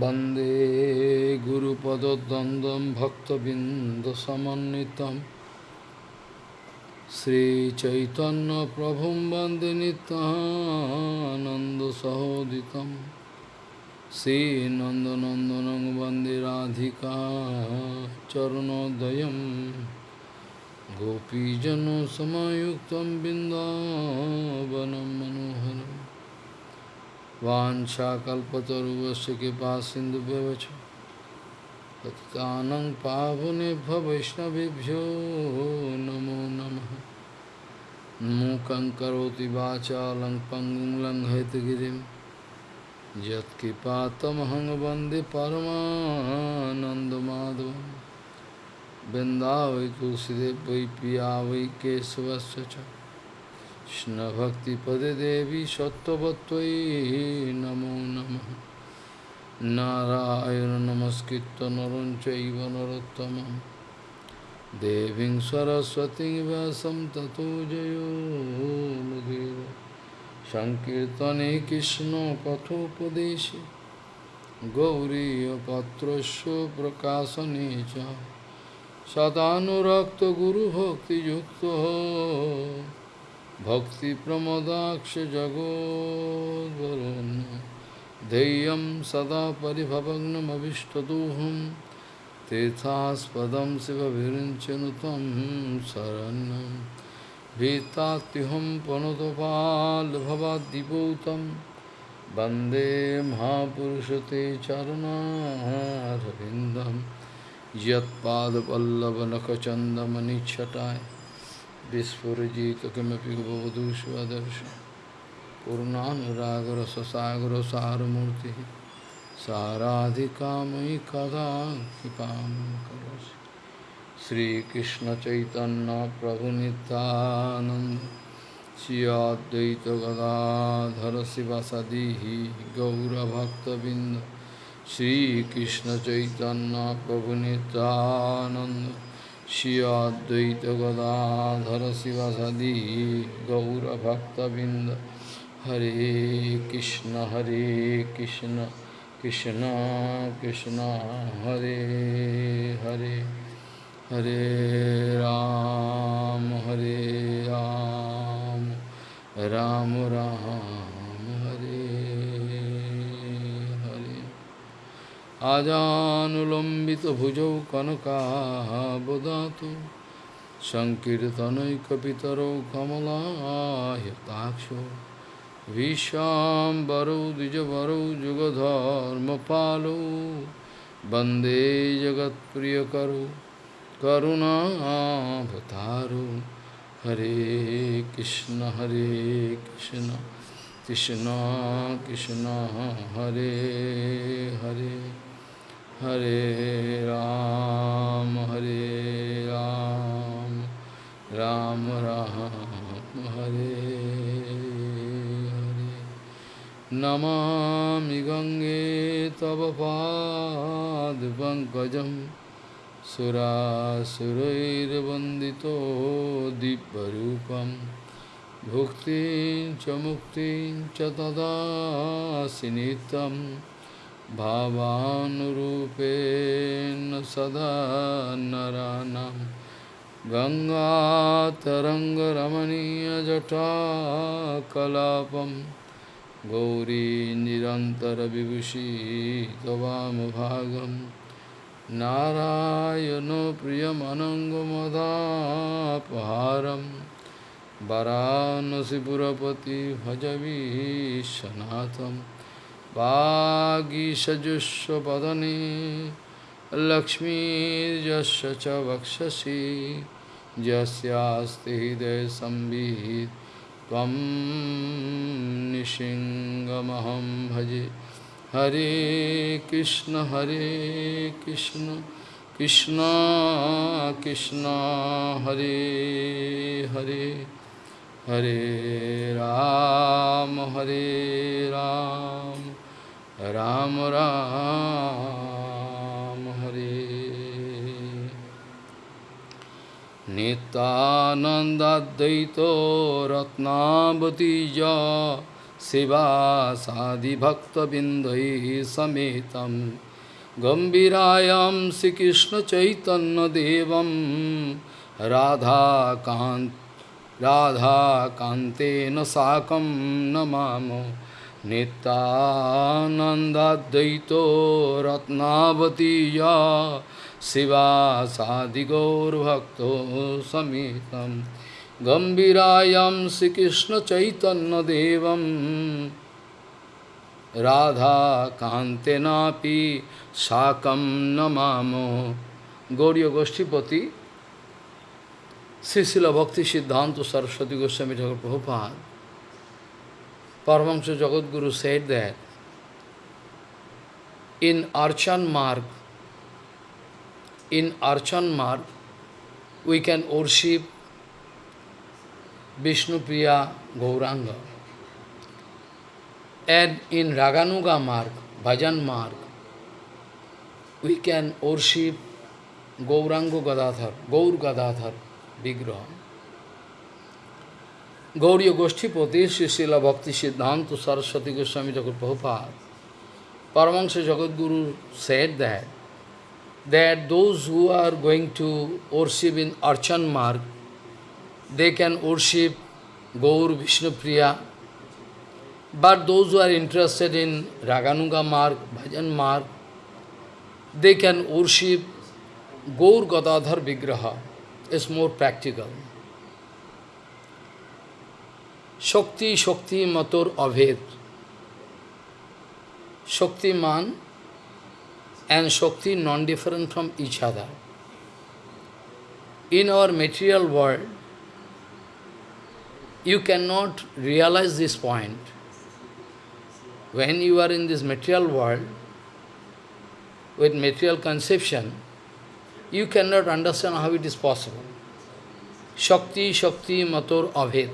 वन्दे गुरुपदद्वन्द्वं भक्तबिन्दसमन्वितं श्रीचैतन्यप्रभुं वन्दे नित्यानन्दसहोदितं श्रीनन्दनन्दनं वन्दे राधिका चरणोदयं गोपीजनसमयुक्तं बिन्दावनं मनोहरम् वाञ्छाकल्पतरुवस्य कृपा सिन्धुभ्यवच। पतितानं पावनेभ्य वैष्णवेभ्यो नमो नमः। मूकं करोति वाचालं पङ्गुं लङ्घयतगिरिं यत्कृपातमहं वंदे तुलसीदेव पिया वै केशवस्य च। কৃষ্ণভক্তিপদে দেবী সত্যবত্তই নমো নম নারায়ণ নমস্কৃত নরঞ্চৈব নরোত্তম দেবীং সরস্বতী ব্যাসম ততো জয়োমুদীর সংকীর্তনে কৃষ্ণ কথোপদেশে গৌরীপত্রস্য প্রকাশনে চ সদানুরক্ত গুরুভক্তিযুক্ত भक्तिप्रमदाक्षजगोद्वरुन् ध्येयं सदा परिभवग्नमभिष्टदोहं। तीर्थास्पदं शिवभिरिञ्चनु त्वं शरणं। भीतात्युहं वंदे महापुरश ते चरणारविन्दं। यत्पादपल्लवनखचन्दमनिच्छटाय विस्फुजित किमपि पूर्णागर सगर सारूर्ति साराधिका मयि कदा कृपा श्रीकृष्ण चैतन्य प्रभु नित्यानंद श्री अद्वैत गदाधर शिवसदी गौरभक्तबिंद श्रीकृष्ण चैतन्य प्रभु Shri Advaita Gadadhara Sivasadi Gaura Bhakta Binda Hare Krishna Hare Krishna Krishna Krishna Hare Hare Hare Ram Hare Ram Ram Ram Hare আজানুলম্বিত ভুজৌ কনকাবদাতু সংকীর্তনৈকপিতরৌ কমলাহ্যতাক্ষ বিশ্বাম্বরৌ দ্বিজবরৌ যুগধর্মপালৌ বন্দে জগৎপ্রিয়করৌ করুণাভতারৌ হরে কৃষ্ণ হরে কৃষ্ণ কৃষ্ণ কৃষ্ণ, হরে হরে। हरे राम हरे राम राम राम, हरे हरे। नमामि गङ्गे तव पादपङ्कजं सुरासुरैर्वन्दितो दिव्यरूपं। भुक्तिं च मुक्तिं च तदासि नित्यम्। भावानुरूपेण सदा नराणां। गङ्गातरङ्गरमणीयजटाकलापं गौरी निरन्तरविभूषी त्ववामभागं नारायणो प्रियमनङ्गमदापहारं। वरानसिपुरपति भजवीशनाथम्। वागीषजुष्वदने लक्ष्मीर्यस्य च वक्षसि यस्यास्ति हृदयसंवित् त्वं निशिङ्गमहं भजे। हरे कृष्ण हरे कृष्ण कृष्ण कृष्ण, हरे हरे। हरे राम हरे राम। राम राम हरे। नितानन्दाद्वैतो रत्नावतीजा शिवासादिभक्तबिन्दैः समेतं गम्भीरायां श्रीकृष्णचैतन्यदेवं राधाकान्त राधाकान्तेन साकं नमामो নিত্যানন্দাদ্বৈত রত্নাবতী শিবা সাদিগৌরভক্ত সমেতম গম্ভীরায়াম শ্রীকৃষ্ণচৈতন্যদেবম রাধাকান্তেনাপি সাকম নমাম গৌরী গোষ্ঠীপতি শ্রী শিল ভক্তি সিদ্ধান্ত Saraswati Goswami Thakur Prabhupada Paramahamsa Jagadguru said that in Archan Marg, in Archan Marg, we can worship Vishnupriya Gauranga. And in Raganuga Marg, Bhajan Marg, we can worship Gauranga Gadadhar, Gaur Gadadhar, Vigraha. Gauriya Goshtipati, Srila Bhakti Siddhanta Saraswati Goswami Thakur Prabhupada, Paramahansa Jagadguru said that, that those who are going to worship in Archan Marg, they can worship Gaur Vishnu Priya, but those who are interested in Raganuga Marg, Bhajan Marg, they can worship Gaur Gadadhar Vigraha. It's more practical. Shakti, Shakti, Matur, Abhed. Shakti man and Shakti non-different from each other. In our material world, you cannot realize this point. When you are in this material world, with material conception, you cannot understand how it is possible. Shakti, Shakti, Matur, Abhed.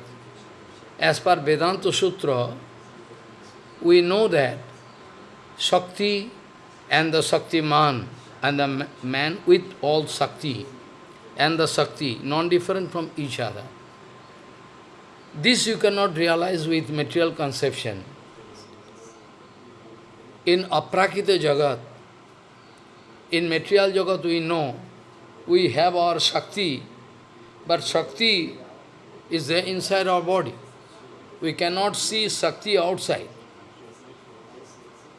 As per Vedanta Sutra, we know that Shakti and the Shakti man and the man with all Shakti and the Shakti, non-different from each other. This you cannot realize with material conception. In Aprakita Jagat, in material Jagat we know we have our Shakti, but Shakti is there inside our body. We cannot see Shakti outside.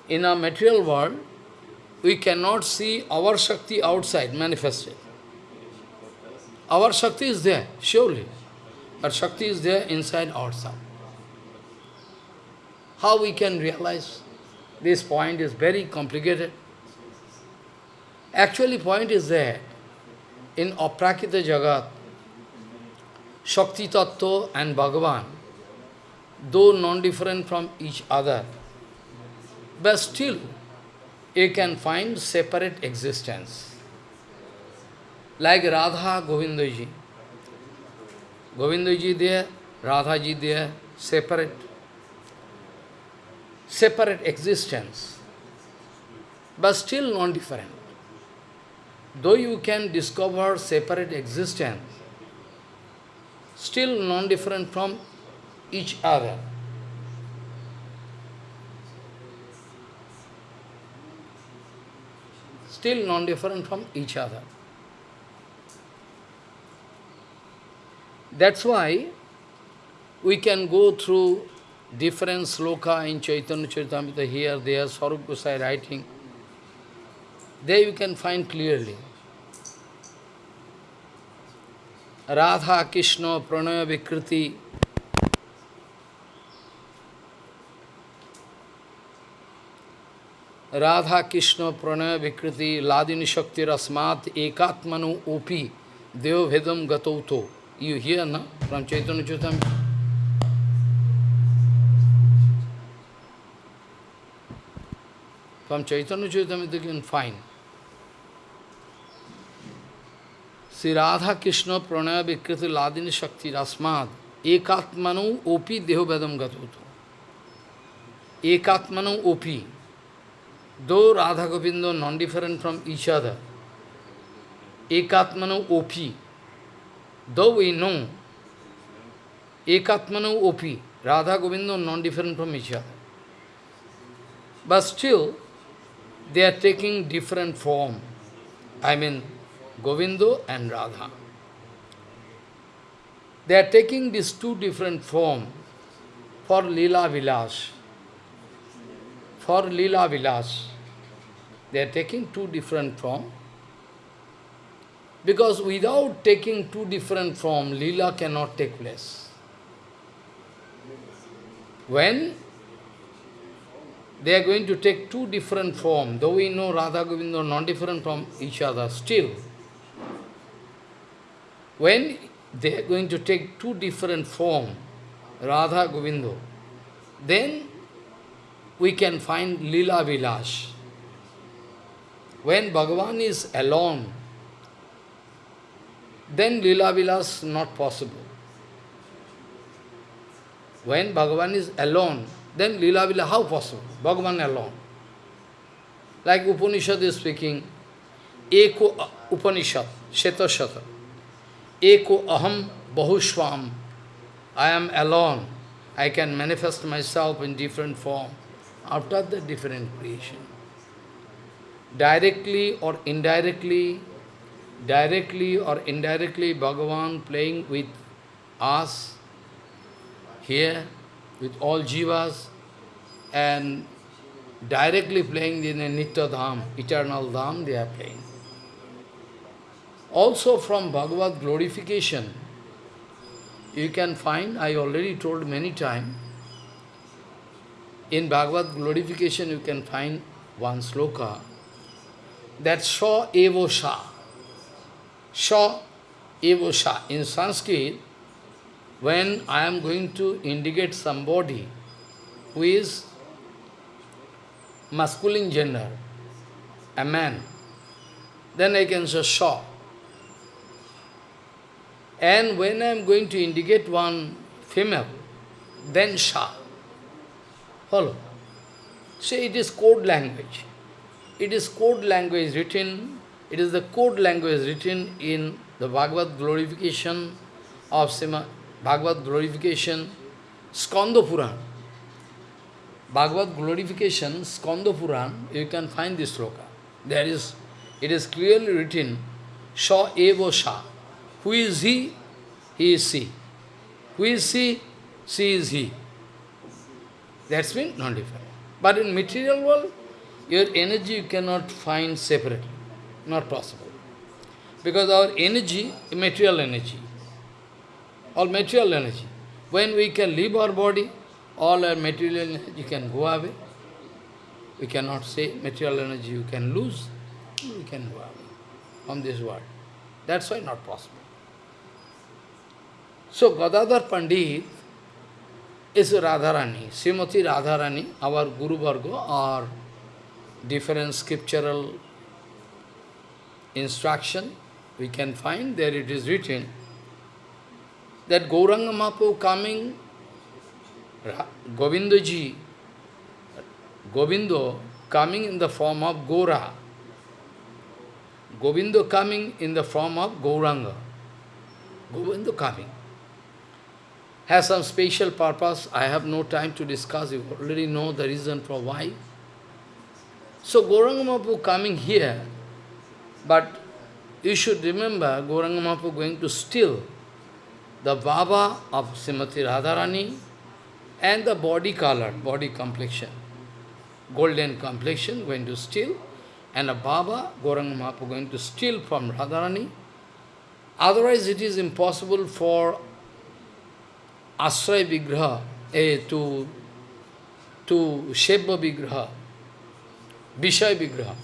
In our material world, we cannot see our Shakti outside manifested. Our Shakti is there, surely, but Shakti is there inside ourselves. How we can realize this point is very complicated. Actually, point is there in Aprakita Jagat, Shakti Tattva and Bhagavan, though non-different from each other, but still you can find separate existence. Like Radha Govindaji. Govindaji there, Radhaji there, separate. Separate existence, but still non-different though you can discover separate existence, still non-different from each other. Still non-different from each other. That's why we can go through different sloka in Chaitanya Charitamrita here, there, Sarup Gosai writing. There you can find clearly. Radha Krishna प्रणय विकृति राधा कृष्ण प्रणय विकृति लादिनी शक्ति रस्मात एकात्मनु ओपी देव भेदम देवभेदम गतौथो यू हियर ना फ्रॉम चैतन्य चौतम from Chaitanya चौतम you can fine. Shri Radha Krishna Pranay विकृति लादिनी शक्ति रस्मात एकात्मनु ओपी देव भेदम देवभेदम गतौथो एकात्मनु ओपी। Though Radha Govinda non-different from each other, Ekatmanu Opi. Though we know Ekatmanu Opi, Radha Govinda non-different from each other. But still, they are taking different form. I mean, Govinda and Radha. They are taking these two different form for Lila Vilas. For Lila Vilas. They are taking two different form. Because without taking two different form, Lila cannot take place. When they are going to take two different form, though we know Radha Govinda are not different from each other, still, when they are going to take two different form, Radha Govinda, then we can find Lila Vilas. When Bhagavan is alone, then Lila Vilas not possible. When Bhagavan is alone, then Lila Vilas, how possible? Bhagavan alone. Like Upanishad is speaking, Eko Upanishad, Sheta Shata. Eko Aham Bahushvam. I am alone. I can manifest myself in different form. After the different creation. Directly or indirectly, directly or indirectly, Bhagavan playing with us here, with all jivas, and directly playing in a Nitya Dham, eternal Dham, they are playing. Also from Bhagavad glorification, you can find, I already told many times, in Bhagavad glorification you can find one sloka, that Sha Evo Sha. Sha Evo Sha. In Sanskrit, when I am going to indicate somebody who is masculine gender, a man, then I can say Sha. And when I am going to indicate one female, then Sha. Follow. See, it is code language. It is code language written, it is the code language written in the Bhagavad glorification of Sima, Bhagavad glorification, Skanda Puran. Bhagavad glorification, Skanda Puran, you can find this sloka. There is, it is clearly written, Sha Evo Sha. Who is he? He is she. Who is she? She is he. That's mean non-different. But in material world, your energy you cannot find separately. Not possible. Because our energy material energy. All material energy. When we can leave our body, all our material energy can go away. We cannot say material energy you can lose. you can go away from this world. That's why not possible. So Gadadhar Pandit is Radharani, Srimati Radharani, our Guru Varga, or different scriptural instruction we can find, there it is written, that Gauranga Mahaprabhu coming, Govindaji, Govindo coming in the form of Gora, Govindo coming in the form of Gauranga, Govindo coming has some special purpose. I have no time to discuss. You already know the reason for why. So Gauranga Mahaprabhu coming here, but you should remember Gauranga Mahaprabhu going to steal the Baba of Srimati Radharani and the body color, body complexion, golden complexion going to steal, and a Baba, Gauranga Mahaprabhu going to steal from Radharani. Otherwise it is impossible for Asray Vigraha, eh, to, to Shebha Vigraha, Vishay Vigraha.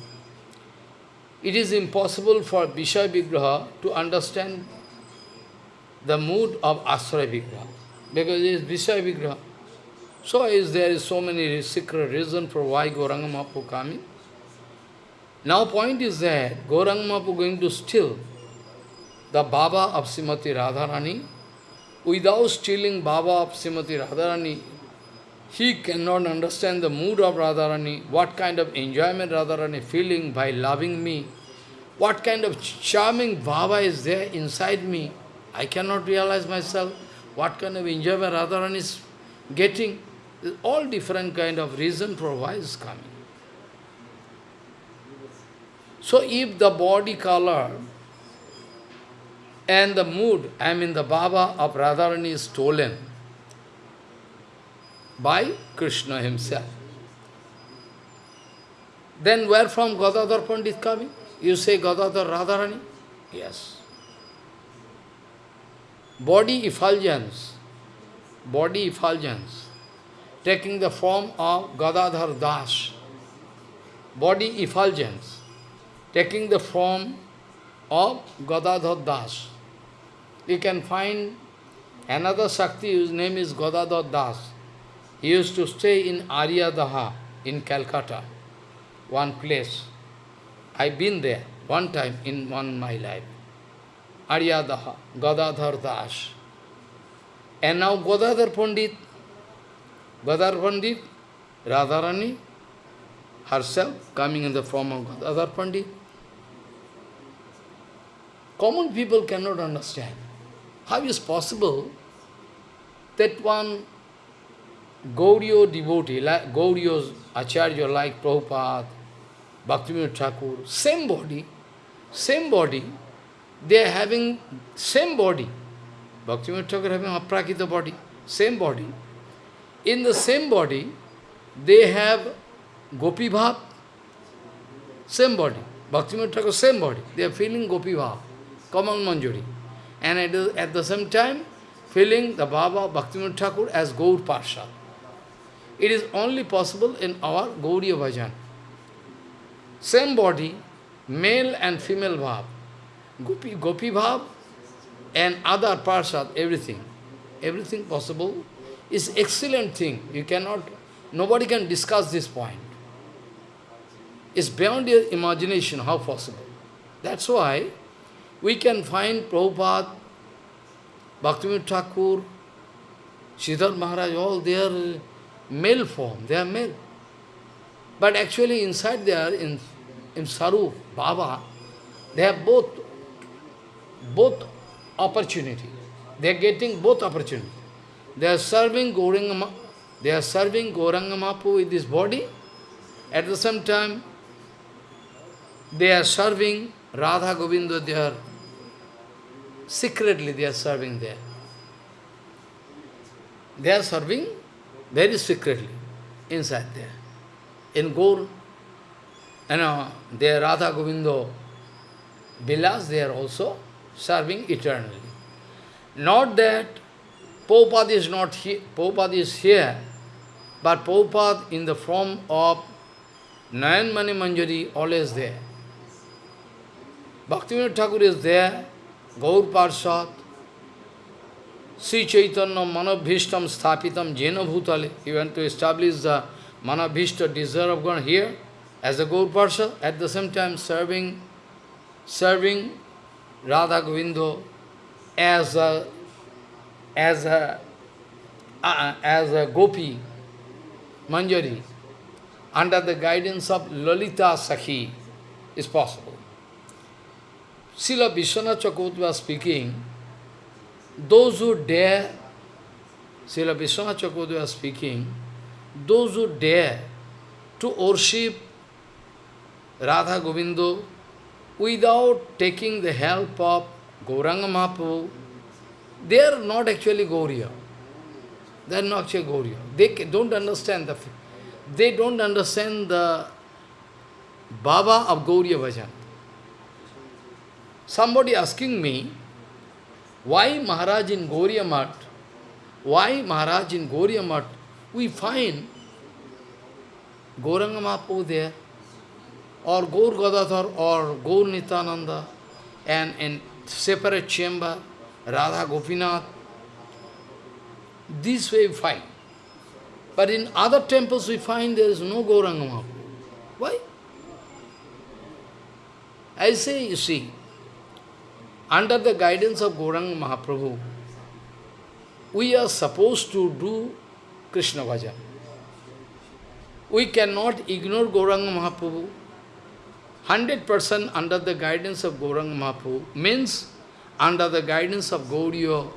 It is impossible for Vishay Vigraha to understand the mood of Asray Vigraha, because it is Vishay Vigraha. So is there is so many secret reason for why Gauranga Mahaprabhu coming. Now point is that Gauranga Mahaprabhu going to steal the Baba of Srimati Radharani Without stealing Baba of Srimati Radharani, he cannot understand the mood of Radharani, what kind of enjoyment Radharani feeling by loving me, what kind of charming Baba is there inside me. I cannot realize myself what kind of enjoyment Radharani is getting all different kind of reason for why is coming. So if the body color and the mood, I mean the Baba of Radharani is stolen by Krishna himself, then where from Gadadhar Pandit coming? You say Gadadhar Radharani? Yes. Body effulgence, body effulgence, taking the form of Gadadhar Das, body effulgence, taking the form of Gadadhar Das. You can find another Shakti whose name is Gadadhar Das. He used to stay in Aryadaha in Calcutta, one place. I've been there one time in one my life. Aryadaha, Godadhar Das. And now Godadhar Pandit, Gadadhar Pandit, Radharani, herself coming in the form of Godadhar Pandit. Common people cannot understand. How is possible that one Gauriya devotee, like Gauriya's Acharya like Prabhupada, Bhaktivinoda Thakur, same body, same body, they are having same body. Bhaktivinoda Thakur having aprakita body, same body. In the same body, they have Gopi Bhav, same body. Bhaktivinoda Thakur, same body. They are feeling Gopi Bhav, common Manjari. And at the, at the same time, feeling the Baba Bhaktivinoda Thakur as Gaur Parsha. It is only possible in our Gauriya Bhajan. Same body, male and female bhav, gopi, gopi bhav, and other parsad, everything. Everything possible is excellent thing. You cannot, nobody can discuss this point. It's beyond your imagination how possible. That's why we can find Prabhupada, Bhaktivinoda Thakur, Siddharth Maharaj, all their uh, male form, they are male. But actually inside there, in, in Sarup, Baba, they have both, both opportunity. They are getting both opportunity. They are serving Gauranga, they are serving Gauranga Mapu with this body. At the same time, they are serving Radha Govinda, they are secretly they are serving there. They are serving very secretly inside there. In Gaur, you know, their Radha Govindo Vilas, they are also serving eternally. Not that Prabhupada is not here, Prabhupada is here, but Prabhupada in the form of Nayan Mani Manjari always there. Bhaktivinoda Thakur is there, Gaur Parshad, Sri Chaitanya Manabhishtam Sthapitam Jena. He went to establish the Manabhishta desire of God here as a Gaur at the same time serving serving Radha Govindo as a as a uh, as a gopi manjari under the guidance of Lalita Sakhi is possible. Srila Vishwanath Chakravarti was speaking, those who dare, Srila Vishwanath Chakravarti was speaking, those who dare to worship Radha Govindo without taking the help of Gauranga Mahaprabhu, they are not actually Gauriya. They are not actually Gauriya. They don't understand the they don't understand the Baba of Gauriya Bhajan. Somebody asking me, why Maharaj in Gauriya Mat, why Maharaj in Gauriya Mat, we find Gauranga Mahaprabhu there, or Gaur Gadadhar, or Gaur and in separate chamber, Radha Gopinath. This way we find. But in other temples we find there is no Gauranga. Why? I say, you see, under the guidance of Gauranga Mahaprabhu, we are supposed to do Krishna Bhajan. We cannot ignore Gauranga Mahaprabhu. 100% under the guidance of Gauranga Mahaprabhu means under the guidance of Gauriya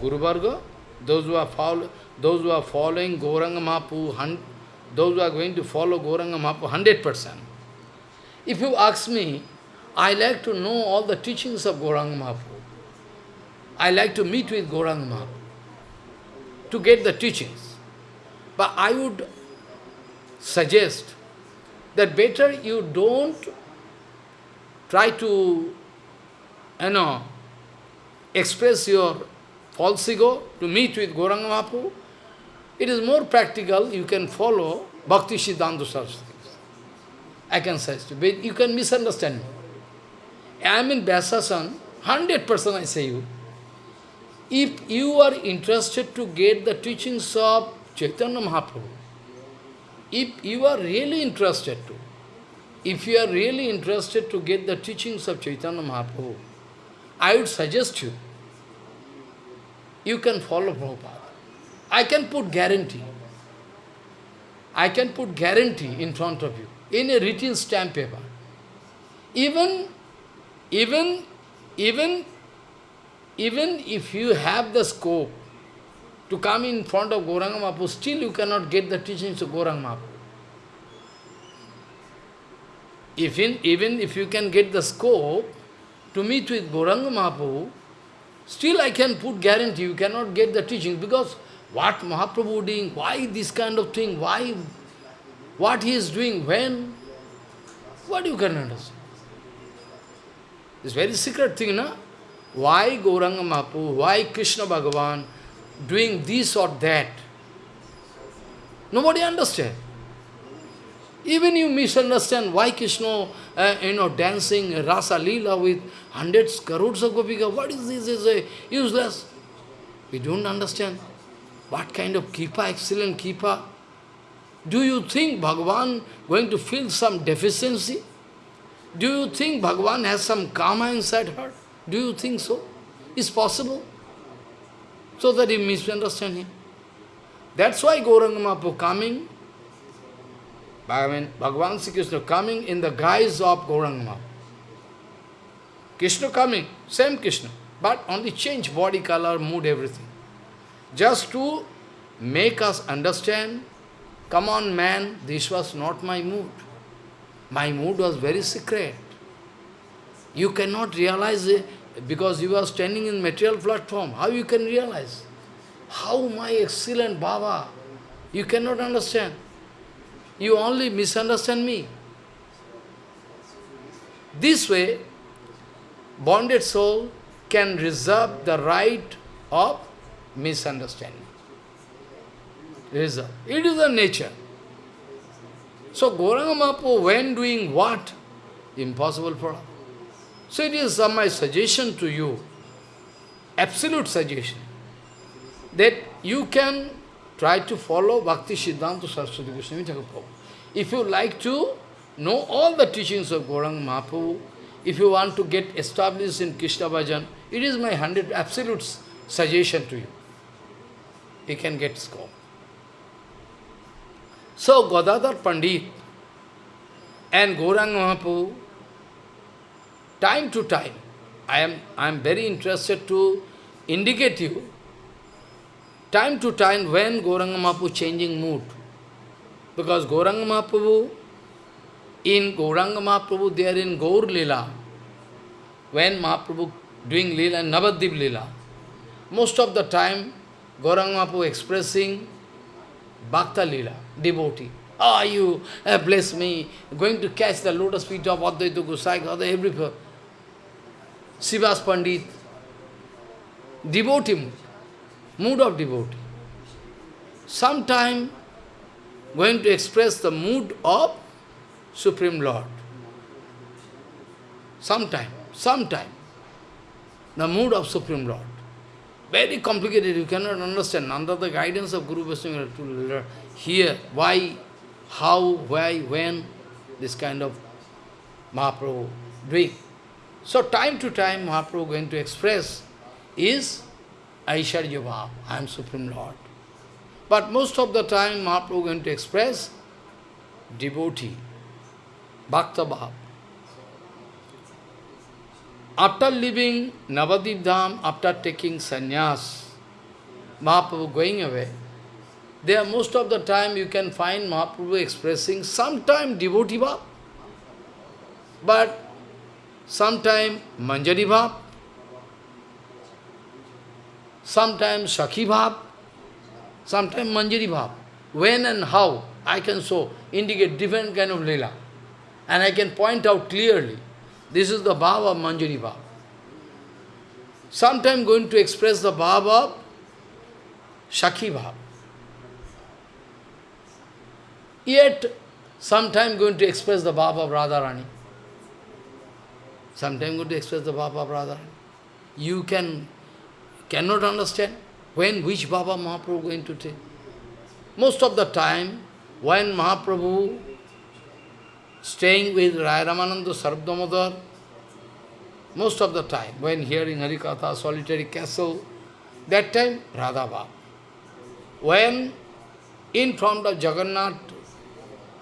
Guru those who are follow, those who are following Gauranga Mahaprabhu, those who are going to follow Gauranga Mahaprabhu, 100%. If you ask me, I like to know all the teachings of Gauranga Mahaprabhu. I like to meet with Gauranga Mahaprabhu to get the teachings. But I would suggest that better you don't try to, you know, express your false ego to meet with Gauranga Mahaprabhu. It is more practical, you can follow Bhakti Siddhanta Saraswati. I can suggest you, but you can misunderstand me. I am in Vyasasan, 100% I say you. If you are interested to get the teachings of Chaitanya Mahaprabhu, if you are really interested to, if you are really interested to get the teachings of Chaitanya Mahaprabhu, I would suggest you, you can follow Prabhupada. I can put guarantee. I can put guarantee in front of you, in a written stamp paper. Even, even, even, even if you have the scope to come in front of Gauranga Mahaprabhu, still you cannot get the teachings of Gauranga Mahaprabhu. Even, even if you can get the scope to meet with Gauranga Mahaprabhu, still I can put guarantee you cannot get the teaching because what Mahaprabhu doing, why this kind of thing, why, what he is doing, when, what you can understand? It's very secret thing, na? Why Gauranga Mahaprabhu, why Krishna Bhagavan doing this or that? Nobody understands. Even you misunderstand why Krishna, uh, you know, dancing Rasa Leela with hundreds, crores of gopika. What is this? Is a useless. We don't understand. What kind of kipa, excellent kipa? Do you think Bhagavan going to feel some deficiency? Do you think Bhagavan has some karma inside her? Do you think so? Is possible? So that you misunderstand him. That's why Gauranga coming Bhagavan, Bhagavan Sri Krishna coming in the guise of Gauranga Krishna coming, same Krishna, but only change body color, mood, everything. Just to make us understand, come on man, this was not my mood. My mood was very secret. You cannot realize it because you are standing in material platform. How you can realize? How my excellent Baba? You cannot understand. You only misunderstand me. This way, bonded soul can reserve the right of misunderstanding. Reserve. It is a nature. So Gauranga Mahaprabhu, when doing what? Impossible for us. So it is uh, my suggestion to you, absolute suggestion, that you can Try to follow Bhakti Siddhanta Saraswati Goswami Thakur. If you like to know all the teachings of Gaurang Mahaprabhu, if you want to get established in Krishna Bhajan, it is my hundred absolute suggestion to you. You can get scope. So Gadadhar Pandit and Gaurang Mahaprabhu, time to time, I am, I am very interested to indicate you time to time when Gauranga Mahaprabhu changing mood. Because Gauranga Mahaprabhu, in Gauranga Mahaprabhu, they are in Gaur Lila. When Mahaprabhu doing Lila, Navadip Lila, most of the time Gauranga Mahaprabhu expressing Bhakta Lila, devotee. Oh, you uh, bless me, going to catch the lotus feet of Advaita Gosai, every Srivas Pandit, devotee mood mood of devotee. Sometime going to express the mood of Supreme Lord. Sometime, sometime, the mood of Supreme Lord. Very complicated, you cannot understand. Under the guidance of Guru Vaishnava, to hear why, how, why, when, this kind of Mahaprabhu doing. So time to time Mahaprabhu going to express is Aishwarya Bhav, I am Supreme Lord. But most of the time Mahaprabhu going to express devotee, Bhakta Bhav. After leaving Navadip Dham, after taking sannyas, Mahaprabhu going away, there most of the time you can find Mahaprabhu expressing sometime devotee bhav, but sometime manjari bhav, sometimes Sakhi Bhav, sometimes Manjari Bhav. When and how I can so indicate different kind of lila. And I can point out clearly, this is the Bhav of Manjari Bhav. Sometime going to express the Bhav of Sakhi Bhav. Yet, sometime going to express the Bhav of Radharani. Sometime going to express the Bhav of Radharani. You can cannot understand when which Baba Mahaprabhu going to take. Most of the time, when Mahaprabhu staying with Raya Ramananda Sarvdamodar, most of the time, when hearing Harikatha, solitary castle, that time, Radha Bhav. When in front of Jagannath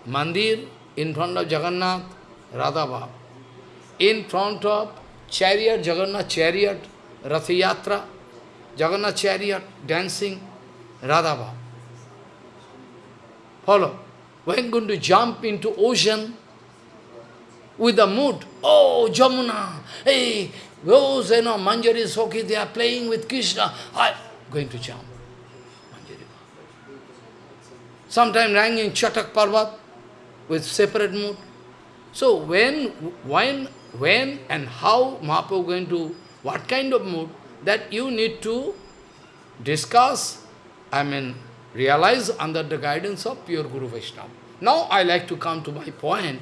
Mandir, in front of Jagannath, Radha Bhav. In front of chariot, Jagannath chariot, Rathayatra, Jagannath chariot, dancing, Radhava. Follow. When going to jump into ocean with the mood, oh, Jamuna, hey, those, you know, Manjari Sokhi, they are playing with Krishna, I'm going to jump. Manjari. Sometime in Chatak Parvat with separate mood. So when, when, when and how Mahaprabhu going to, what kind of mood, that you need to discuss, I mean, realize under the guidance of pure Guru Vaishnava. Now I like to come to my point.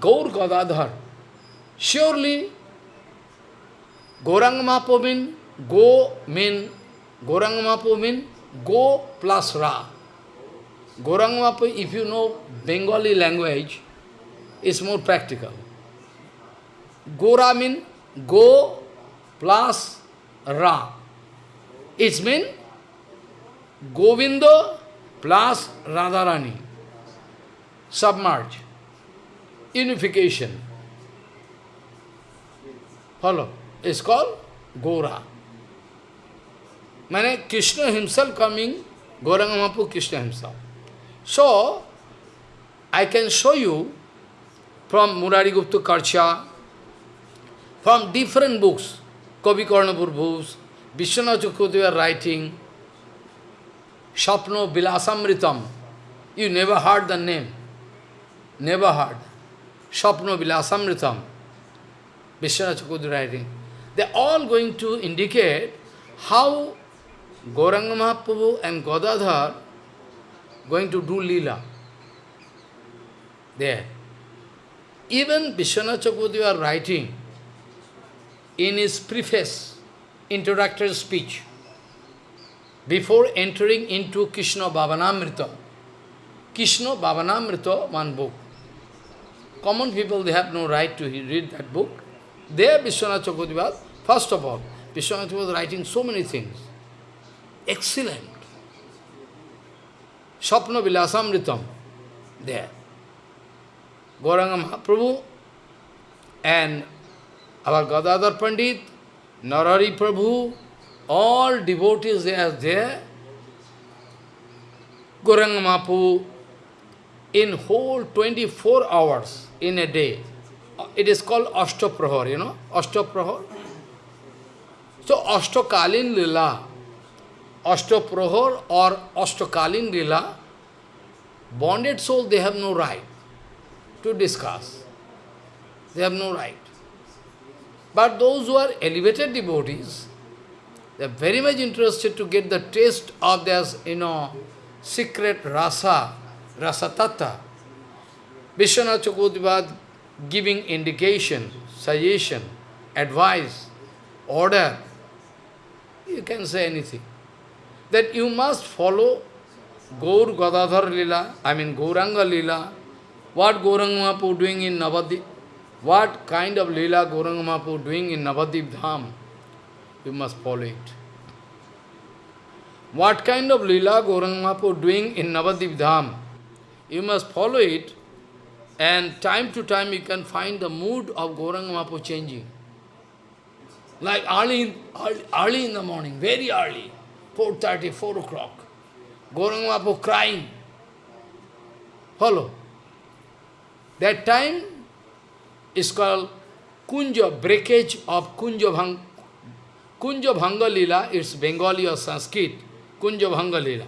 Gaur Gadadhar. Surely, Gauranga Mahaprabhu mean, go mean, Gauranga Mahaprabhu mean, go plus Ra. Gauranga Mahaprabhu, if you know Bengali language, is more practical. Gora mean, go plus Ra. It means Govinda plus Radharani. Submerge. Unification. Follow. It's called Gora. Mane Krishna himself coming, Gauranga Mahaprabhu Krishna himself. So, I can show you from Murari Gupta Karcha, from different books, Kavi Karnapur books, Vishwanath are writing, Shapno Vilasamritam. You never heard the name. Never heard. Shapno Vilasamritam. Vishwanath writing. They are all going to indicate how Gauranga Mahaprabhu and Godadhar going to do lila. There. Even Vishwanath are writing in his preface, introductory speech, before entering into Krishna Bhavanamrita. Krishna Bhavanamrita, one book. Common people, they have no right to read that book. There, Vishwanath Chakravarti first of all, Vishwanath was writing so many things. Excellent. Sapna Vilasamritam, there. Gauranga Mahaprabhu and our Gadadhar Pandit, Narari Prabhu, all devotees they are there. Gauranga Mahaprabhu, in whole 24 hours in a day, uh, it is called Ashtaprahar, you know, Ashtaprahar. So Ashtakalin Lila, Ashtaprahar or Ashtakalin Lila, bonded soul, they have no right to discuss. They have no right. But those who are elevated devotees, they are very much interested to get the taste of their, you know, secret rasa, rasa tatta. Vishwanath Chakravarti giving indication, suggestion, advice, order. You can say anything. That you must follow Gaur Gadadhar Lila, I mean Gauranga Lila, what Gauranga Mahaprabhu doing in Navadip, what kind of Leela Gauranga Mahaprabhu doing in Navadip Dham, you must follow it. What kind of Leela Gauranga Mahaprabhu doing in Navadip Dham, you must follow it, and time to time you can find the mood of Gauranga Mahaprabhu changing. Like early, early, early in the morning, very early. 4.30, 4 o'clock. Gauranga Mahaprabhu crying. Follow. That time is called Kunja, breakage of Kunja Bhang, Kunja Bhanga Lila, it's Bengali or Sanskrit, Kunja Bhanga Lila.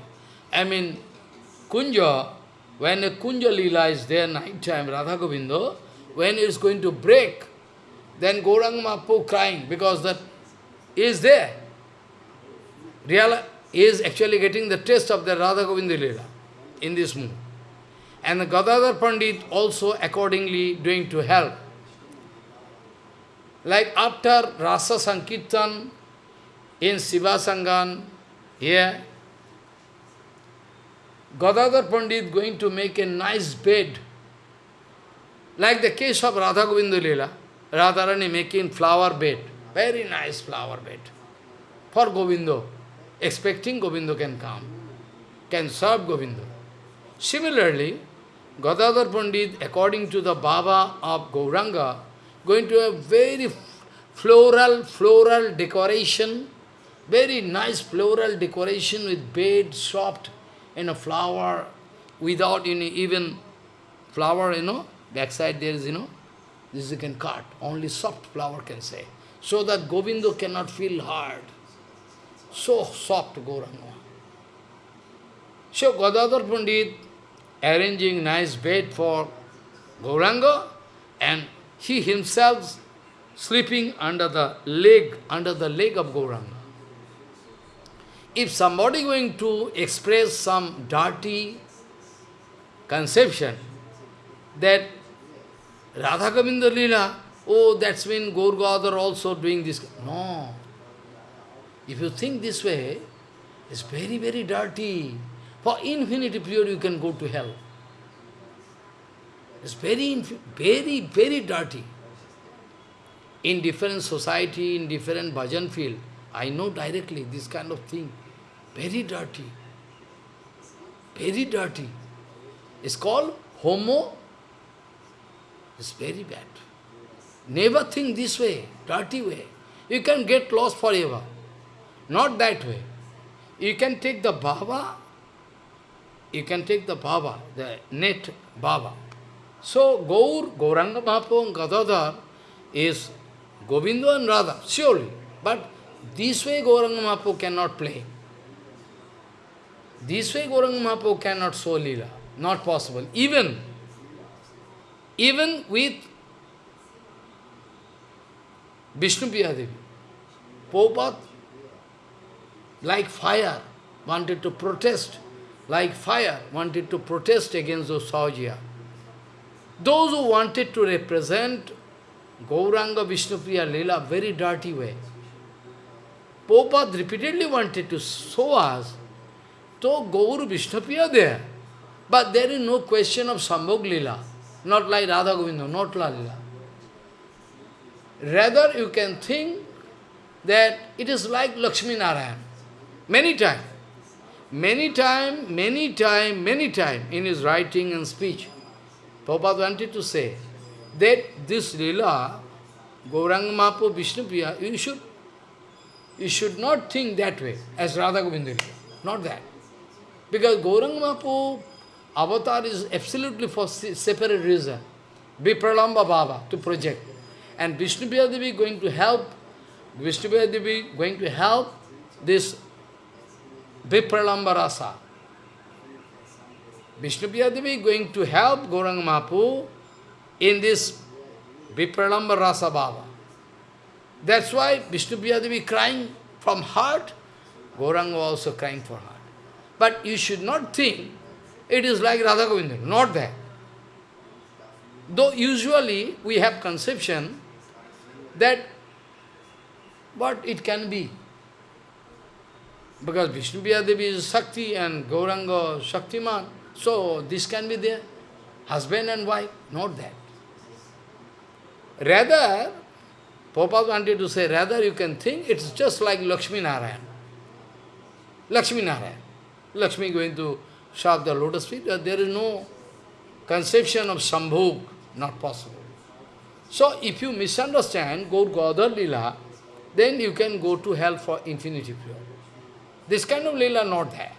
I mean, Kunja, when a Kunja Lila is there night time, Radha Govinda, when it is going to break, then Gauranga Mahaprabhu crying because that is there. Real is actually getting the taste of the Radha Govinda Lila in this mood. And the Gadadhar Pandit also accordingly doing to help. Like after Rasa Sankirtan in Siva Sangan, here, Gadadhar Pandit going to make a nice bed. Like the case of Radha Govinda Lila, Radharani making flower bed, very nice flower bed for Govinda, expecting Govinda can come, can serve Govinda. Similarly, Gadadhar Pandit, according to the Baba of Gauranga, going to have very floral, floral decoration, very nice floral decoration with bed, soft, in a flower, without any even flower, you know, backside there is, you know, this you can cut, only soft flower can say. So that Govinda cannot feel hard. So soft Gauranga. So Gadadhar Pandit arranging nice bed for Gauranga and he himself sleeping under the leg, under the leg of Gauranga. If somebody going to express some dirty conception that Radha Govinda Lila, oh, that's when Gaur also doing this. No. If you think this way, it's very, very dirty. For infinity period you can go to hell. It's very, very, very dirty. In different society, in different bhajan field, I know directly this kind of thing. Very dirty. Very dirty. It's called homo. It's very bad. Never think this way, dirty way. You can get lost forever. Not that way. You can take the Baba, you can take the Baba, the net Baba. So Gaur, Gauranga Mahaprabhu Gadadhar is Govinda and Radha, surely. But this way Gauranga Mahaprabhu cannot play. This way Gauranga Mahaprabhu cannot show Leela. Not possible. Even, even with Vishnu Devi, Prabhupada, like fire, wanted to protest, like fire, wanted to protest against those Sahajiya. Those who wanted to represent Gauranga Vishnupriya Leela very dirty way. Prabhupada repeatedly wanted to show us, so Gaur Vishnupriya there, but there is no question of Sambhog Leela, not like Radha Govinda, not Lalila. Rather, you can think that it is like Lakshmi Narayan. Many times, many time, many time, many time in his writing and speech, Prabhupada wanted to say that this lila, Gauranga Mahaprabhu, Vishnu Priya, you should, you should not think that way as Radha Govinda Not that. Because Gauranga Mahaprabhu avatar is absolutely for separate reason. Vipralamba Baba to project. And Vishnu Devi going to help, Vishnu Devi going to help this Vipralamba Rasa. Vishnu Devi going to help Gauranga Mahaprabhu in this Vipralamba Rasa Baba. That's why Vishnu Devi crying from heart, Gauranga also crying for heart. But you should not think it is like Radha Govinda, not that. Though usually we have conception that what it can be. Because Vishnu Devi is Shakti and Gauranga Shaktiman. So this can be there. Husband and wife, not that. Rather, Prabhupada wanted to say, rather you can think it's just like Lakshmi Narayan. Lakshmi Narayan. Lakshmi going to shove the lotus feet, uh, there is no conception of Sambhog, not possible. So if you misunderstand Gaur Gadar Lila, then you can go to hell for infinity period. This kind of lila not there.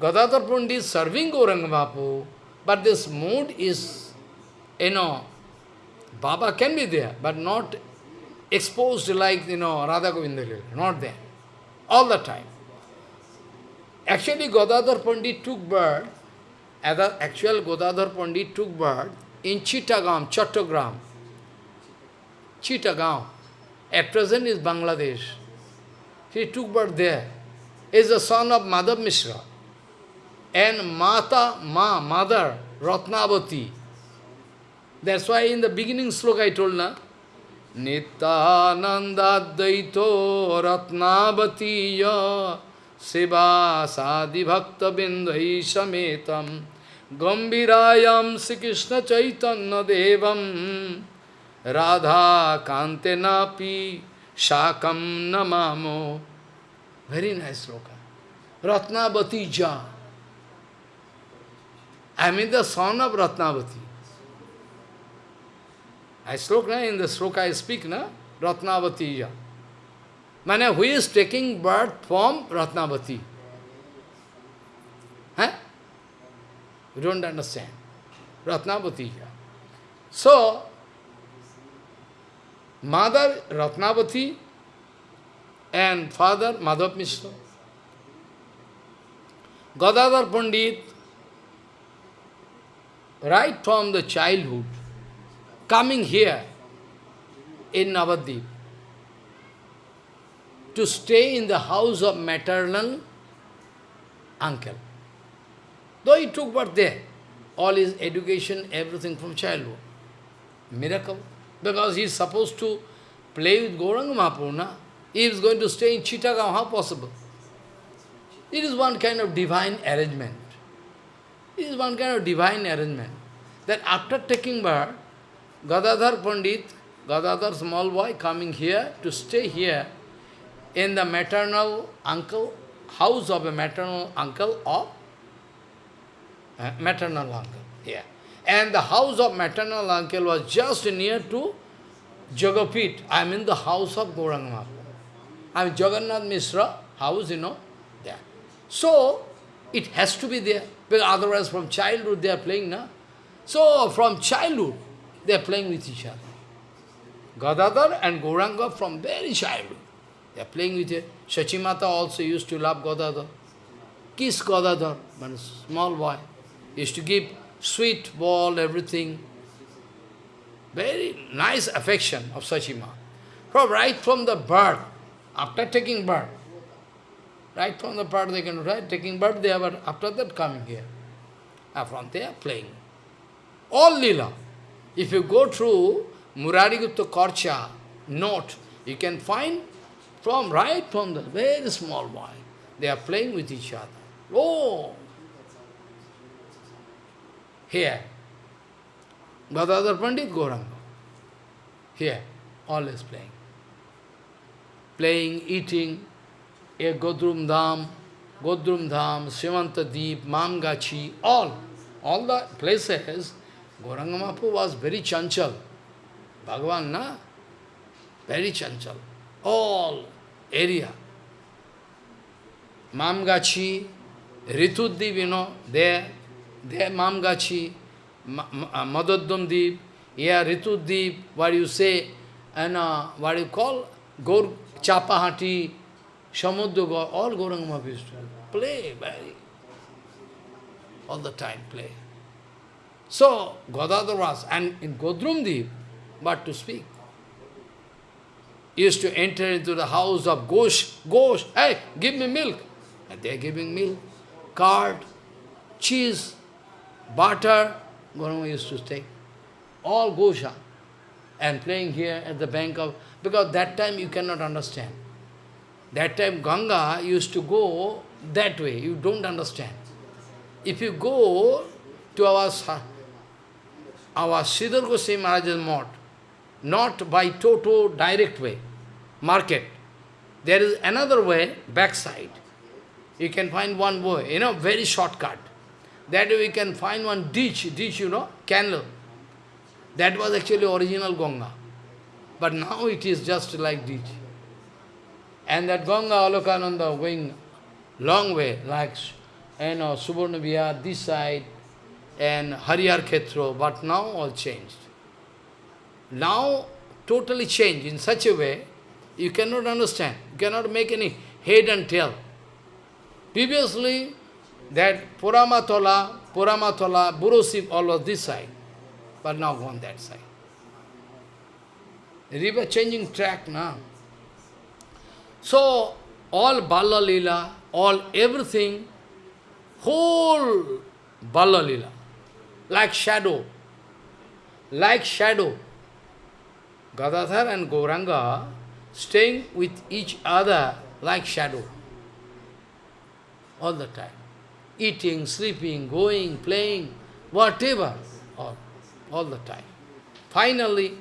Gadadhar Pandit is serving Gauranga Mahaprabhu, but this mood is, you know, Baba can be there, but not exposed like, you know, Radha Govinda Lila, not there, all the time. Actually, Gadadhar Pandit took birth, actual Gadadhar Pandit took birth in Chittagam, Chattogram. Chittagam. At present is Bangladesh. He took birth there. He is the son of Madhav Mishra. And Mata, Ma, mother, Ratnavati. That's why in the beginning sloka I told, na, Nityananda Daito Ratnavati ya Siva Sadi Bhakta Bindhai Sametam Gambirayam Sri Krishna Chaitanya Devam Radha Kante Napi Shakam Namamo Very nice sloka. Ratnavati Ja. I mean the son of Ratnavati. I spoke na, in the sloka I speak, na? Ratnavati Ja. Mane, who is taking birth from Ratnavati? Huh? You don't understand. Ratnavati So, mother Ratnavati and father Madhav Mishra. Gadadhar Pandit right from the childhood, coming here in Navadip, to stay in the house of maternal uncle. Though he took birth there, all his education, everything from childhood. Miracle. Because he is supposed to play with Gauranga Mahaprabhu, He is going to stay in Chittagam, how possible? It is one kind of divine arrangement. It is one kind of divine arrangement. That after taking birth, Gadadhar Pandit, Gadadhar small boy coming here to stay here in the maternal uncle, house of a maternal uncle of uh, maternal uncle Yeah. And the house of maternal uncle was just near to Jagapit. I mean the house of Gauranga I mean Jagannath Mishra house, you know, there. So, it has to be there. Because otherwise from childhood they are playing, na? So from childhood they are playing with each other. Gadadhar and Gauranga from very childhood. They are playing with it. Shachimata also used to love Gadadhar. Kiss Gadadhar, but small boy. Used to give sweet ball, everything. Very nice affection of Sachima. From right from the birth, after taking birth, Right from the birth they can right, taking birth they are after that coming here. And from there playing. All lila. If you go through Murari Gupta Karcha note, you can find from right from the very small boy, they are playing with each other. Oh! Here. Gadadhar Pandit Gauranga. Here, always playing. Playing, eating, a Godrum Dham, Godrum Dham, Srimanta Deep, Mamgachi, all, all the places, Mahaprabhu was very chanchal. Bhagavan, na? Very chanchal. All area. Mamgachi, Rituddip, you know, there, there Mamgachi, Deep, here Rituddip, what you say, and uh, what you call, Gaur Chapahati, Samudra, all Gauranga Mahaprabhu play very, all the time play. So, Gadadhar was, and in Godrumdeep, but to speak, used to enter into the house of Ghosh, Ghosh, hey, give me milk. And they are giving milk, curd, cheese, butter, Gauranga used to take. All Gosha. And playing here at the bank of, because that time you cannot understand. That time Ganga used to go that way, you don't understand. If you go to our, our Sridhar Goswami Maharaj's mott, not by Toto direct way, market, there is another way, backside. You can find one way, you know, very shortcut. That way we can find one ditch, ditch, you know, canal. That was actually original Ganga. But now it is just like ditch. And that Ganga Alakananda going long way, like you know, Subarna Vihar, this side, and Harihar Khetro, but now all changed. Now totally changed in such a way, you cannot understand, you cannot make any head and tail. Previously, that Puramatola, Puramatola, Burosip, all was this side, but now gone that side. River changing track now. So, all Bala Lila, all everything, whole Bala Lila, like shadow, like shadow. Gadadhar and Gauranga staying with each other like shadow all the time. Eating, sleeping, going, playing, whatever, all, all the time. Finally,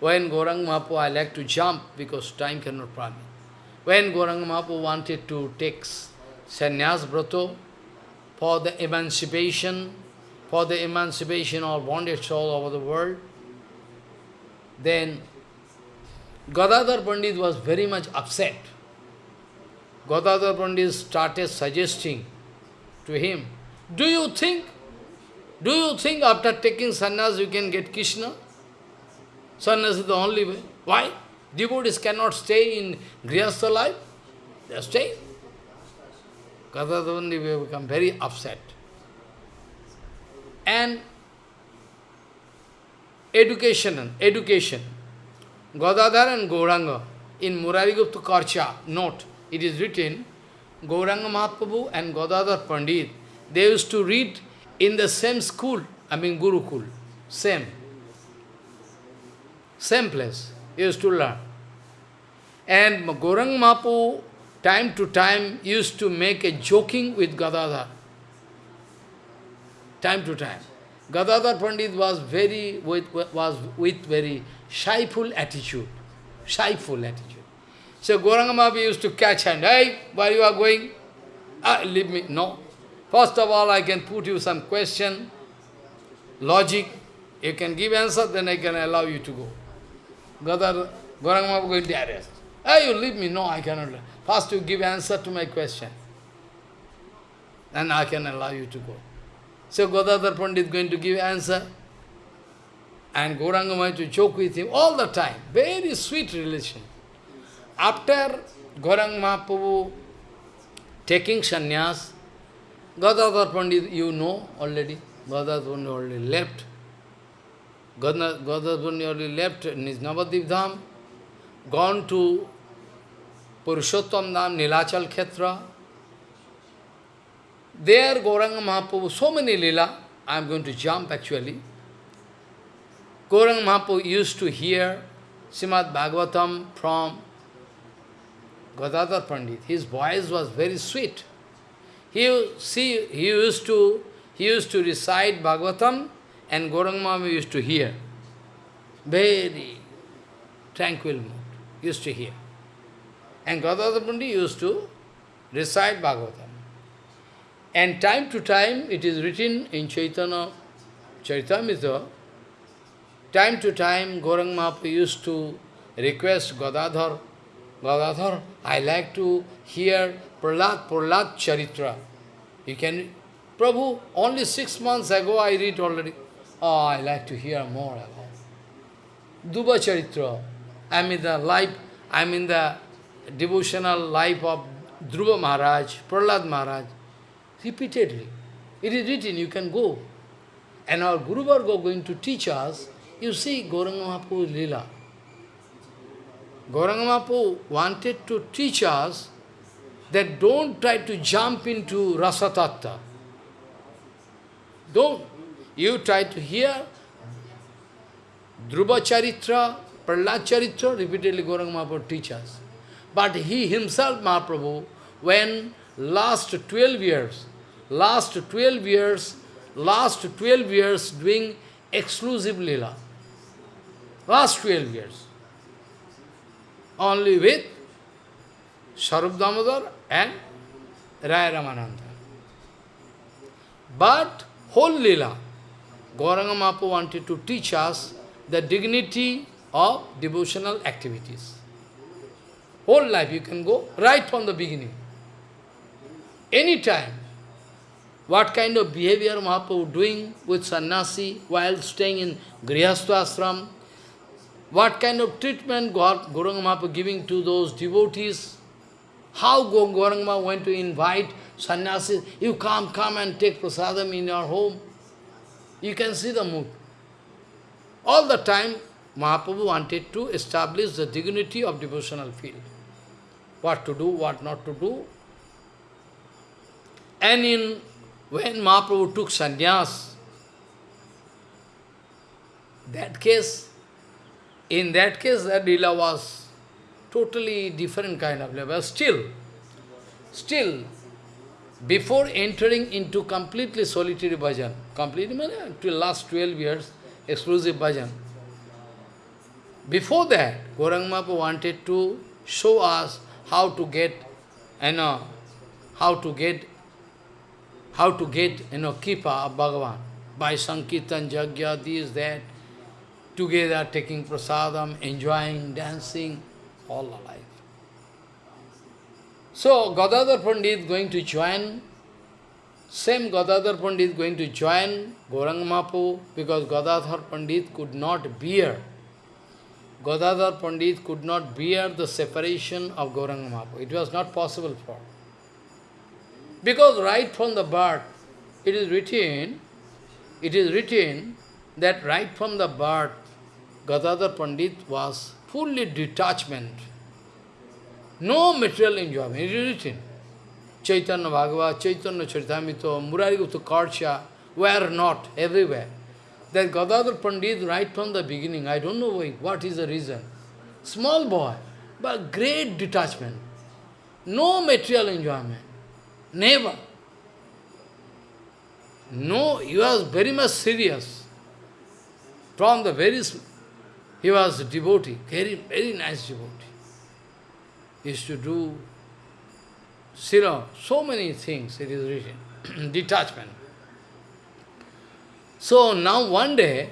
when Gauranga Mahaprabhu, I like to jump because time cannot permit. When Gauranga Mahaprabhu wanted to take sannyas brato for the emancipation, for the emancipation of bondage soul over the world, then Gadadhar Pandit was very much upset. Gadadhar Pandit started suggesting to him, do you think, do you think after taking sannyas you can get Krishna? Sannyas is the only way. Why? Devotees cannot stay in Grihastha life. They staying. Gadadhar Pandit will become very upset. And education, education. Gadadhar and Gauranga in Murarigupta Karcha note, it is written, Gauranga Mahaprabhu and Gadadhar Pandit, they used to read in the same school, I mean Gurukul, same. Same place, used to learn. And Gauranga Mahaprabhu, time to time, used to make a joking with Gadadhar. Time to time. Gadadhar Pandit was very with, was with very shyful attitude. Shyful attitude. So Gauranga used to catch hand. Hey, where you are going? Ah, leave me. No. First of all, I can put you some question, logic. You can give answer, then I can allow you to go. Gadar, Gauranga Mahaprabhu going to arrest. Hey, you leave me. No, I cannot. First you give answer to my question. Then I can allow you to go. So Gadadhar Pandit is going to give answer. And Gauranga Maharaj to joke with him all the time. Very sweet relation. After Gauranga Mahaprabhu taking sannyas, Gadadhar Pandit, you know already, Gadadhar Pandit already left. Gadadhar Pandit already left Navadip Dham, gone to Purushottam Dham, Nilachal Khetra, there, Gauranga Mahaprabhu, so many lila, I am going to jump actually. Gauranga Mahaprabhu used to hear Srimad Bhagavatam from Gadadhar Pandit. His voice was very sweet. He, see, he used to he used to recite Bhagavatam and Gauranga Mahaprabhu used to hear. Very tranquil mood, used to hear. And Gadadhar Pandit used to recite Bhagavatam. And time to time, it is written in Chaitanya Charitamrita, time to time, Gaurang Mahaprabhu used to request Gadadhar, Gadadhar, I like to hear Prahlad, Prahlad Charitra. You can, Prabhu, only six months ago I read already. Oh, I like to hear more about Dhruva Charitra. I am in the life, I am in the devotional life of Dhruva Maharaj, Prahlad Maharaj repeatedly. It is written, you can go. And our Guru Varga going to teach us, you see Gauranga Mahaprabhu's Leela. Gauranga Mahaprabhu wanted to teach us that don't try to jump into Rasatatta. Don't. You try to hear Dhruva Charitra, Prahlad Charitra, repeatedly Gauranga Mahaprabhu teaches. But he himself, Mahaprabhu, when last 12 years, last 12 years, last 12 years doing exclusive lila. Last 12 years. Only with Swarup Damodar and Raya Ramananda. But whole lila, Gauranga wanted to teach us the dignity of devotional activities. Whole life you can go right from the beginning. any time, what kind of behavior Mahaprabhu doing with sannyasi while staying in Grihastha ashram, what kind of treatment God, Gauranga Mahaprabhu giving to those devotees, how Gauranga went to invite sannyasis, you come, come and take prasadam in your home. You can see the mood. All the time, Mahaprabhu wanted to establish the dignity of devotional field. What to do, what not to do. And in when Mahaprabhu took sannyas, that case, in that case, that lila was totally different kind of level. Still, still, before entering into completely solitary bhajan, completely, till last 12 years, exclusive bhajan, before that, Gauranga wanted to show us how to get, you know, how to get, how to get, you know, Kripa of Bhagavan. By Sankirtan, Jagya, this, that, together taking prasadam, enjoying, dancing, all alive. So, Gadadhar Pandit is going to join, same Gadadhar Pandit is going to join Gauranga Mahaprabhu, because Gadadhar Pandit could not bear Gadadhar Pandit could not bear the separation of Gauranga Mahaprabhu. It was not possible for. Because right from the birth, it is written, it is written that right from the birth, Gadadhar Pandit was fully detachment. No material enjoyment. It is written. Chaitanya Bhagavat, Chaitanya Charitamrita, Murari Gupta Karcha were not everywhere that Gadadhar Pandit right from the beginning, I don't know why, what is the reason. Small boy, but great detachment. No material enjoyment. Never. No, he was very much serious. From the very, he was a devotee, very, very nice devotee. He used to do, you so many things, it is written. Detachment. So now one day,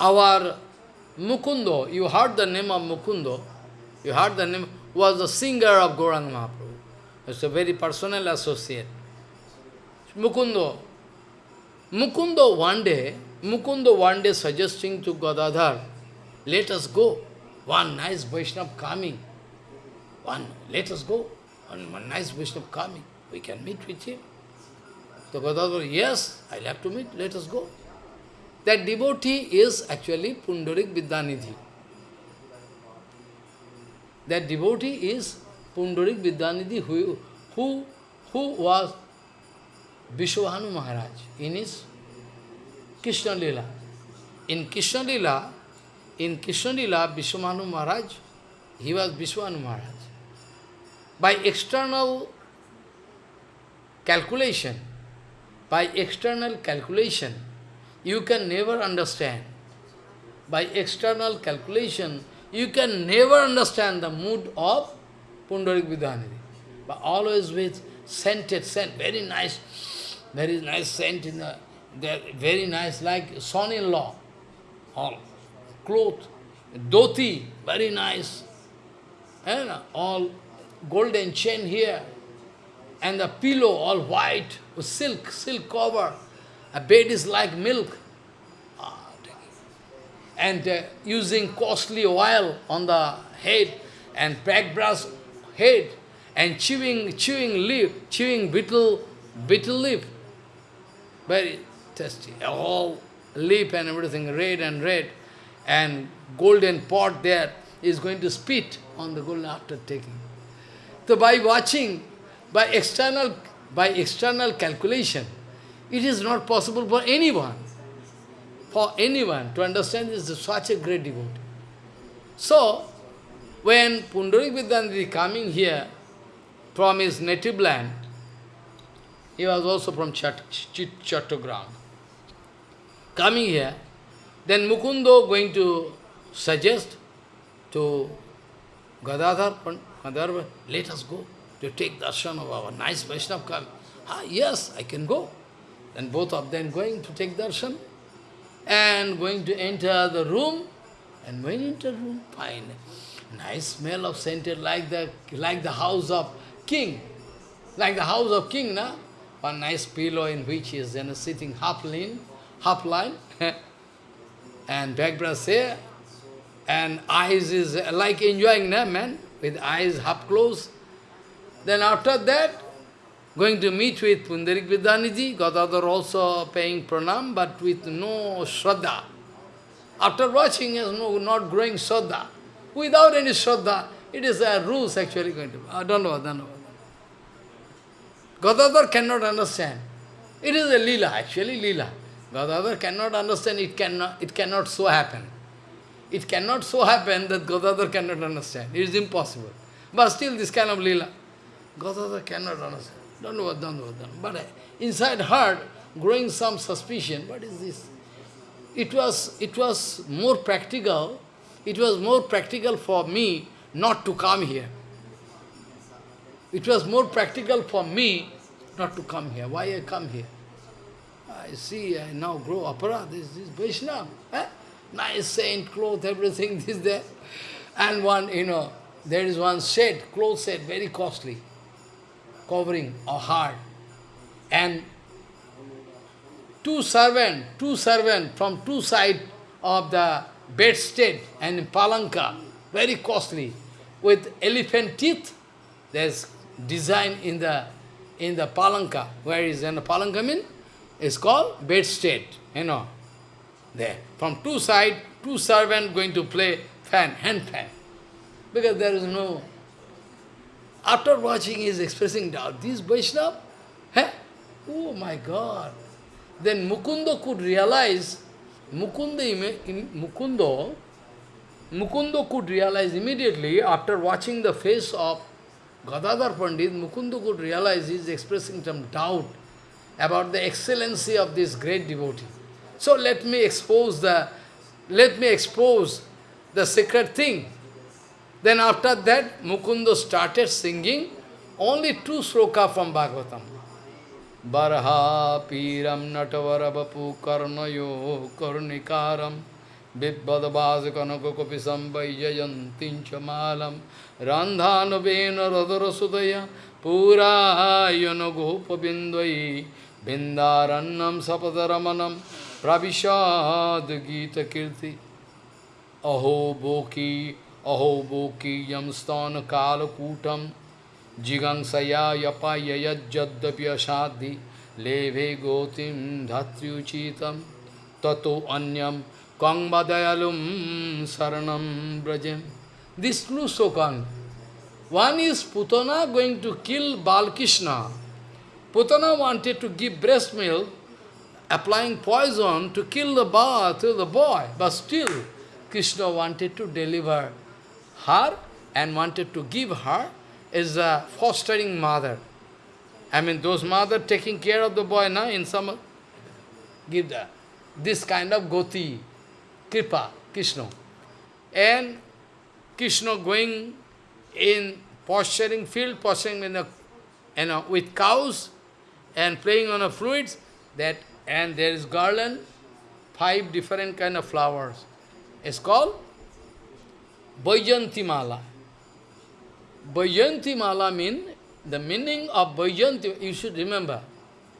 our Mukundo, you heard the name of Mukundo, you heard the name, was the singer of Gauranga Mahaprabhu. It's a very personal associate. Mukundo. Mukundo one day, Mukundo one day suggesting to Gadadhar, let us go. One nice Vaishnava coming. One, let us go. One, one nice Vaishnava coming. We can meet with him. So Gadadhar, yes, I'll have to meet, let us go. That devotee is actually Pundarik Vidyanidhi. That devotee is Pundarik Vidyanidhi who, who, who was Vrishabhanu Maharaj in his Krishna Lila. In Krishna Lila, in Krishna Lila, Vrishabhanu Maharaj, he was Vrishabhanu Maharaj. By external calculation, by external calculation, you can never understand. By external calculation, you can never understand the mood of Pundarik Vidyanidhi. But always with scented scent, very nice, very nice scent in the, very nice, like son-in-law, all cloth, dhoti, very nice, and all golden chain here, and the pillow all white, with silk, silk cover. A bed is like milk. Ah, and uh, using costly oil on the head and black brass head and chewing chewing leaf, chewing betel betel leaf. Very tasty. All leaf and everything red and red and golden pot there is going to spit on the golden after taking. So by watching, by external by external calculation, it is not possible for anyone, for anyone to understand this is such a great devotee. So, when Pundarik Vidyanidhi coming here from his native land, he was also from Chat. Coming here, then Mukundo going to suggest to Gadadhar, Gadadhar, let us go to take darshan of our nice Vaishnava come. Ah, yes, I can go. Then both of them going to take darshan and going to enter the room. And when enter room, fine. Nice smell of scented like the like the house of king. Like the house of king, na? One nice pillow in which he is know, sitting half lean, half line, and brush here, and eyes is like enjoying, na, man, with eyes half closed. Then after that, going to meet with Pundarik Vidyanidhi, Gadadhar also paying pranam, but with no shraddha. After watching, is no, not growing shraddha. Without any shraddha, it is a rules actually going to be. I don't know, don't know. Gadadhar cannot understand. It is a lila, actually lila. Gadadhar cannot understand, it cannot, it cannot so happen. It cannot so happen that Gadadhar cannot understand. It is impossible. But still this kind of lila, Gadadhar cannot understand. Don't know what, don't know what, don't. But uh, inside heart, growing some suspicion, what is this? It was, it was more practical, it was more practical for me not to come here. It was more practical for me not to come here. Why I come here? I see, I now grow opera, this, this Vaishnava. Eh? Nice saint, cloth, everything, this, there. And one, you know, there is one set, cloth set, very costly, covering or hard. And two servant, two servant from two sides of the bedstead and palanka, very costly, with elephant teeth. There's design in the in the palanka. Where is the palanka mean? It's called bedstead, you know. There. From two side, two servant going to play fan, hand fan. Because there is no... After watching, he is expressing doubt. This Vaishnava? Huh? Oh my God. Then Mukunda could realize, Mukunda, Mukunda could realize immediately after watching the face of Gadadhar Pandit, Mukunda could realize he is expressing some doubt about the excellency of this great devotee. So let me expose the, let me expose the secret thing. Then after that, Mukunda started singing only two sloka from Bhagavatam. Barha piram natavarabapu karnayo karnikaram Vibhadabhasakanakakopisam vaijayantincha malam Randhanavena radharasudaya Purayana gopabindvai Bindarannam sapataramanam Pravishad Gita Kirti Aho Boki Aho Boki Yamsthana Kala Kutam Jigangsaya Yapaya Yajjadapya Shadhi Leve Gotim Dhatriuchitam Tato Anyam Kangmadayalum Saranam Brajem. These two slokan. One is Putana going to kill Balkrishna. Putana wanted to give breast milk, applying poison to kill the ba to the boy, but still Krishna wanted to deliver her and wanted to give her as a fostering mother. I mean, those mother taking care of the boy now in summer, give that. This kind of goti, Kripa, Krishna. And Krishna going in posturing field, posturing in a, you know, with cows and playing on a fluids, that and there is garland, five different kind of flowers. It's called Vajanti Mala. Vajanti Mala mean, the meaning of Vajanti, you should remember,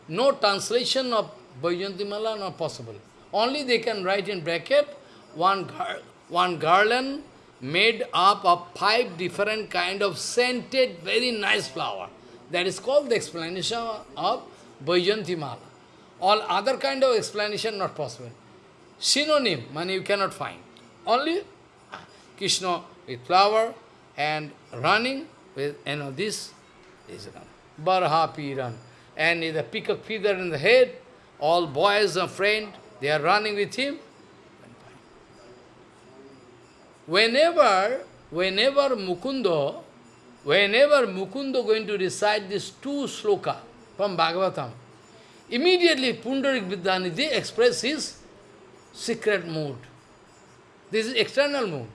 no translation of Vajanti Mala not possible. Only they can write in bracket one, gar one garland made up of five different kind of scented, very nice flower. That is called the explanation of Vajanti Mala. All other kind of explanation not possible. Synonym, money you cannot find. Only Krishna with flower and running with, you know, this is Barha Piran. And a peacock feather in the head, all boys and friend, they are running with him. Whenever, whenever Mukundo, whenever Mukundo going to recite these two sloka from Bhagavatam, immediately Pundarik Vidyanidhi express his secret mood. This is external mood.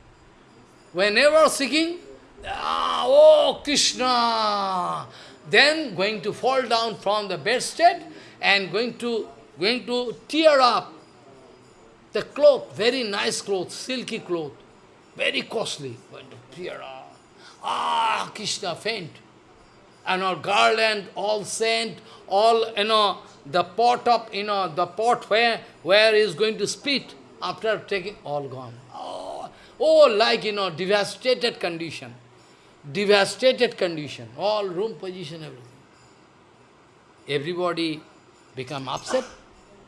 Whenever seeking, ah, oh Krishna, then going to fall down from the bedstead and going to going to tear up the cloth, very nice cloth, silky cloth, very costly, going to tear up. Ah, Krishna faint. and our garland, all scent, all, you know, the pot of, you know, the pot where, where is going to spit after taking, all gone. Oh, oh, like, you know, devastated condition. Devastated condition. All room position, everything. Everybody become upset.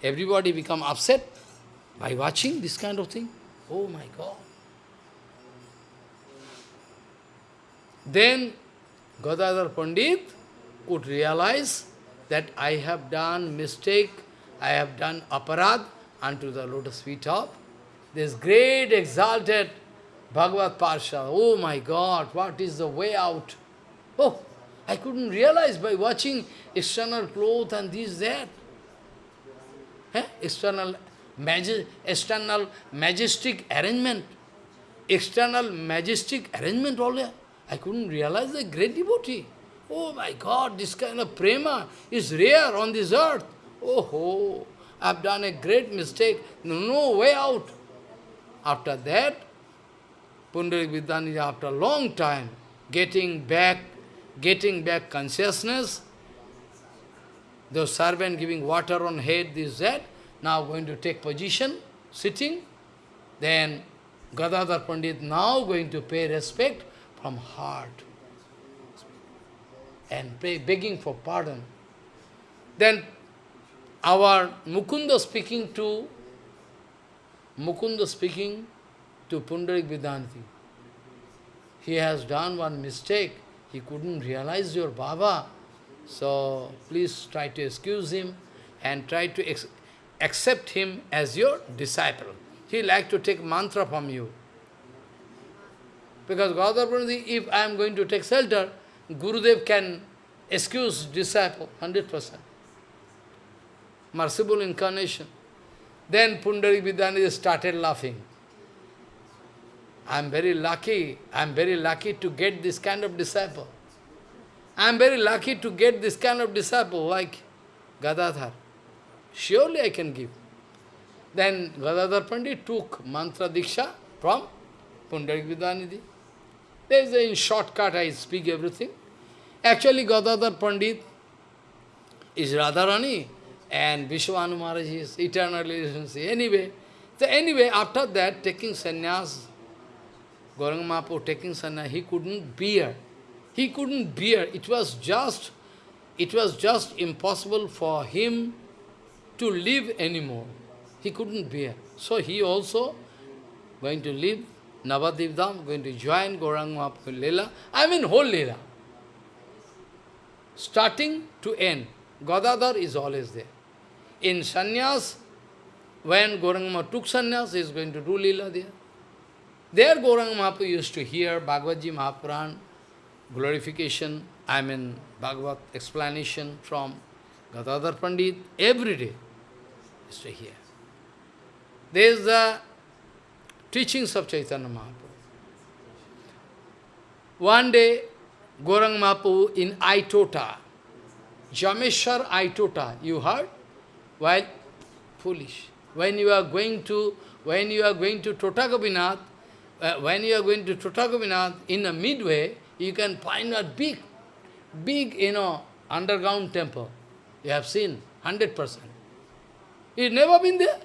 Everybody become upset by watching this kind of thing. Oh my God. Then Gadadhar Pandit could realize that I have done mistake, I have done aparad unto the lotus feet of this great exalted Bhagavad Parsha. Oh my God, what is the way out? Oh, I couldn't realize by watching external clothes and this, that. Eh? External, magi external majestic arrangement. External majestic arrangement all I couldn't realize the great devotee. Oh my God, this kind of prema is rare on this earth. Oh, oh I've done a great mistake. No, no way out. After that, Pundarik Vidyanidhi, after a long time, getting back, getting back consciousness, the servant giving water on head, this, that, now going to take position, sitting, then Gadadhar Pandit now going to pay respect from heart and pray, begging for pardon. Then our Mukunda speaking to Mukunda speaking to Pundarik Vidyanidhi. He has done one mistake. He couldn't realize your Baba. So please try to excuse him and try to accept him as your disciple. He like to take mantra from you. Because Gadadhar if I am going to take shelter, Gurudev can excuse disciple, 100%. Merciful incarnation. Then Pundarik Vidyanidhi started laughing. I am very lucky, I am very lucky to get this kind of disciple. I am very lucky to get this kind of disciple like Gadadhar. Surely I can give. Then Gadadhar Pandit took mantra diksha from Pundarik Vidyanidhi. There is a in shortcut I speak everything. Actually Gadadhar Pandit is Radharani and Vrishabhanu Maharaj is eternal relationship. Anyway, so anyway, after that, taking sannyas, Gauranga Mahaprabhu taking sannyas, he couldn't bear. He couldn't bear. It was just, it was just impossible for him to live anymore. He couldn't bear. So he also going to leave Navadip Dham, going to join Gauranga Mahaprabhu Leela. I mean whole Leela. Starting to end. Gadadhar is always there. In sannyas, when Gauranga took sannyas, he is going to do Leela there. There Gauranga Mahaprabhu used to hear Bhagavad Mahapuran, glorification, I mean Bhagavad explanation from Gadadhar Pandit, every day used to hear. There is the teachings of Chaitanya Mahaprabhu. One day, Gaurang Mahaprabhu in Aitota, Jameshwar Aitota, you heard? While foolish. When you are going to, when you are going to Totagopinath, uh, when you are going to Totagopinath, in the midway, you can find a big, big, you know, underground temple. You have seen, 100%. You've never been there?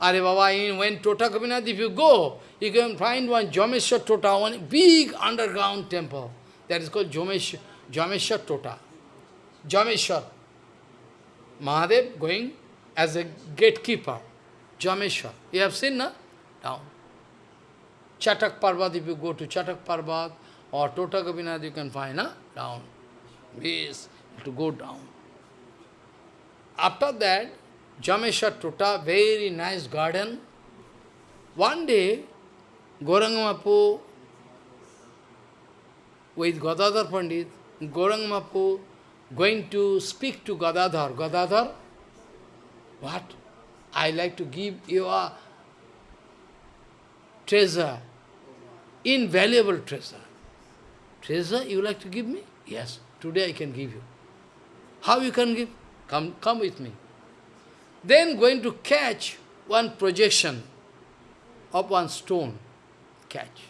Are Baba, when Totagopinath, if you go, you can find one Jameshwar Tota, one big underground temple. That is called Jameshwar, Jameshwar Tota. Jameshwar. Mahadev going as a gatekeeper, Jameshwar. You have seen, na? Down. Chatak if you go to Chatak Parvat or Tota Gopinath, you can find, na? Down. Yes, to go down. After that, Jameshwar Tota, very nice garden. One day, Gauranga with Gadadhar Pandit, Gauranga going to speak to Gadadhar. Gadadhar, what? I like to give you a treasure, invaluable treasure. Treasure you like to give me? Yes, today I can give you. How you can give? Come, come with me. Then going to catch one projection of one stone. Catch.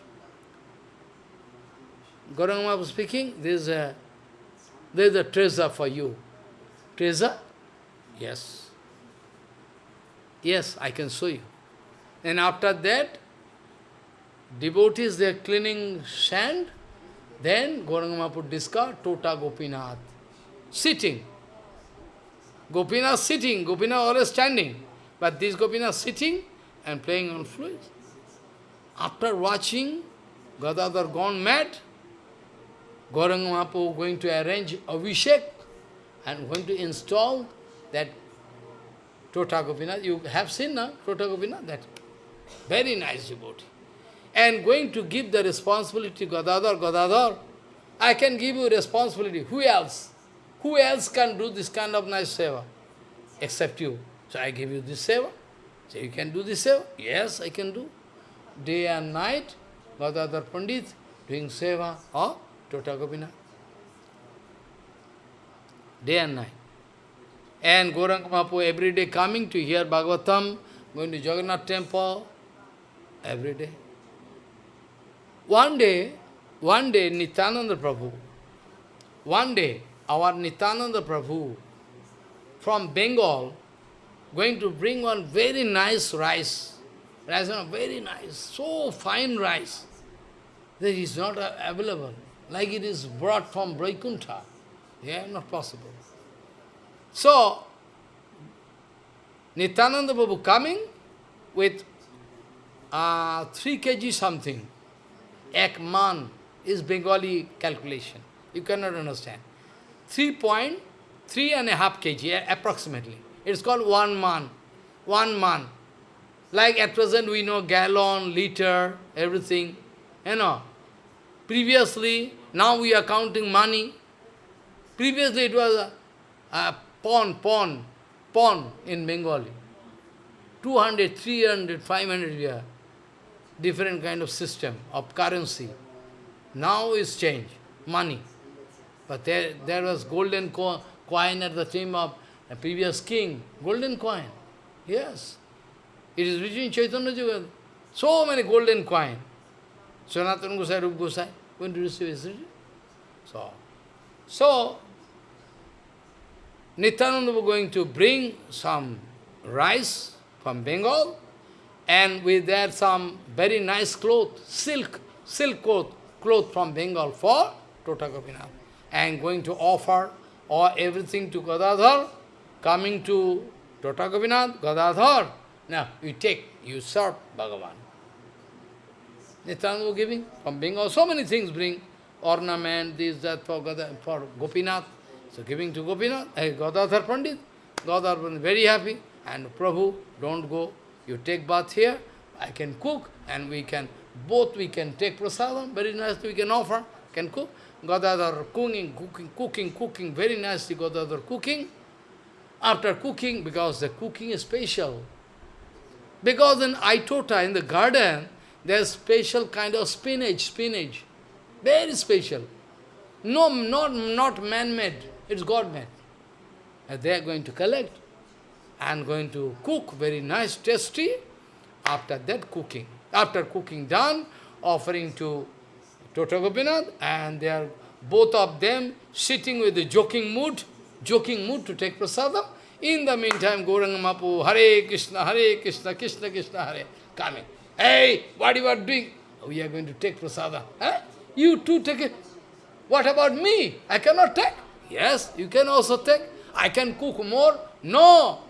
Gauranga speaking, this is a there is a treasure for you. Treasure? Yes. Yes, I can show you. And after that, devotees, they are cleaning sand. Then Gauranga Mahaprabhu discovered Tota Gopinath, sitting. Gopinath sitting, Gopinath always standing. But this Gopinath sitting and playing on flute. After watching Gadadhar gone mad, Gauranga Mahaprabhu going to arrange Abhishek and going to install that Tota Gopinath. You have seen, na? Tota Gopinath? That very nice devotee. And going to give the responsibility to Gadadhar, Gadadhar, I can give you responsibility. Who else? Who else can do this kind of nice seva? Except you. So I give you this seva. So you can do this seva? Yes, I can do. Day and night, Gadadhar Pandit doing seva of Tota Gopinath. Day and night. And Gauranga Mahaprabhu every day coming to hear Bhagavatam, going to Jagannath temple, every day. One day, one day Nityananda Prabhu, one day our Nityananda Prabhu from Bengal going to bring one very nice rice. Rice, very nice, so fine rice that is not available, like it is brought from Vaikuntha. Yeah, not possible. So, Nityananda Prabhu coming with uh, 3 kg something. Ek man is Bengali calculation. You cannot understand. 3.3 and a half kg approximately. It's called one man. One man. Like at present we know gallon, liter, everything. You know. Previously, now we are counting money. Previously it was a, a pawn, pawn, pawn in Bengali. 200, 300, 500 year. Different kind of system of currency. Now is changed, money. But there, there was golden co coin at the time of a previous king, golden coin. Yes. It is written in Chaitanya Jagad. So many golden coin. Sanatana Gosai, Rup Gosai, going to receive is So, so Nityananda was going to bring some rice from Bengal, and with that some very nice cloth, silk, silk cloth, cloth from Bengal for Tota Gopinath, and going to offer or everything to Gadadhar, coming to Tota Gopinath, Gadadhar, now you take, you serve Bhagavan. Nityananda giving from Bengal, so many things bring, ornament, this, that, for, for Gopinath. So giving to Gopinath, hey, Gadadhar Pandit, Gadadhar Pandit very happy, and Prabhu, don't go, you take bath here, I can cook, and we can, both we can take prasadam, very nice, we can offer, can cook. Gadadhar cooking, cooking, cooking, cooking, very nicely Gadadhar cooking. After cooking, because the cooking is special. Because in Aitota, in the garden, there's special kind of spinach, spinach. Very special. No, not, not man-made. It's God-made. And they are going to collect and going to cook very nice, tasty. After that cooking, after cooking done, offering to Tota Gopinath, and they are both of them sitting with a joking mood, joking mood to take prasadam. In the meantime, Gauranga Mapu, Hare Krishna, Hare Krishna, Krishna Krishna, Hare, coming. Hey, what are you are doing? We are going to take prasadam. Huh? You too take it. What about me? I cannot take. Yes, you can also take. I can cook more. No,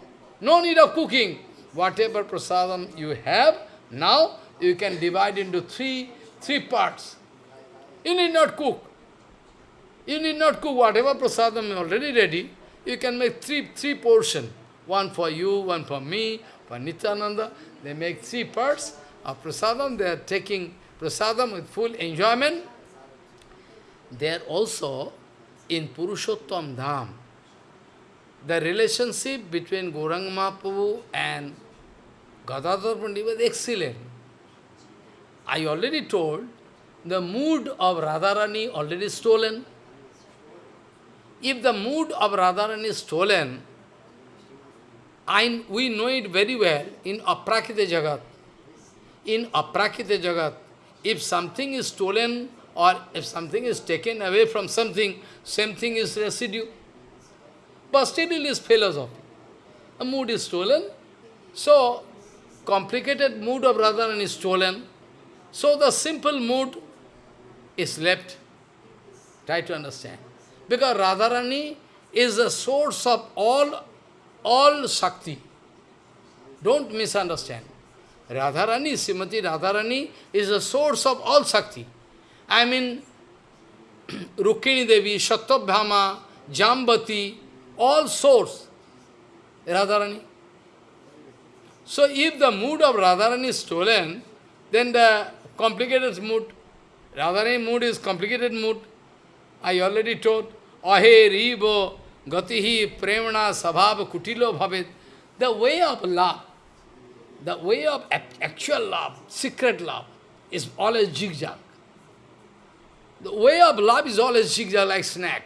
no need of cooking. Whatever prasadam you have, now you can divide into three, three parts. You need not cook. You need not cook. Whatever prasadam is already ready, you can make three, three portion. One for you, one for me, for Nityananda. They make three parts of prasadam. They are taking prasadam with full enjoyment. They are also in Purushottam Dham, the relationship between Gauranga Mahaprabhu and Gadadhar Pandit was excellent. I already told, the mood of Radharani already stolen. If the mood of Radharani is stolen, I, we know it very well in Aprakrita Jagat. In Aprakrita Jagat, if something is stolen or if something is taken away from something, same thing is residue. But still is philosophy. A mood is stolen, so complicated mood of Radharani is stolen, so the simple mood is left. Try to understand. Because Radharani is the source of all, all Shakti. Don't misunderstand. Radharani, Srimati Radharani is the source of all Shakti. I mean, Rukmini Devi, Satyabhama, Jambati, all source, Radharani. So if the mood of Radharani is stolen, then the complicated mood, Radharani mood is complicated mood. I already told, Ahe ribo gatihi premana sabhava kutilo bhavet. The way of love, the way of actual love, secret love, is always zigzag. The way of love is always zigzag like snack.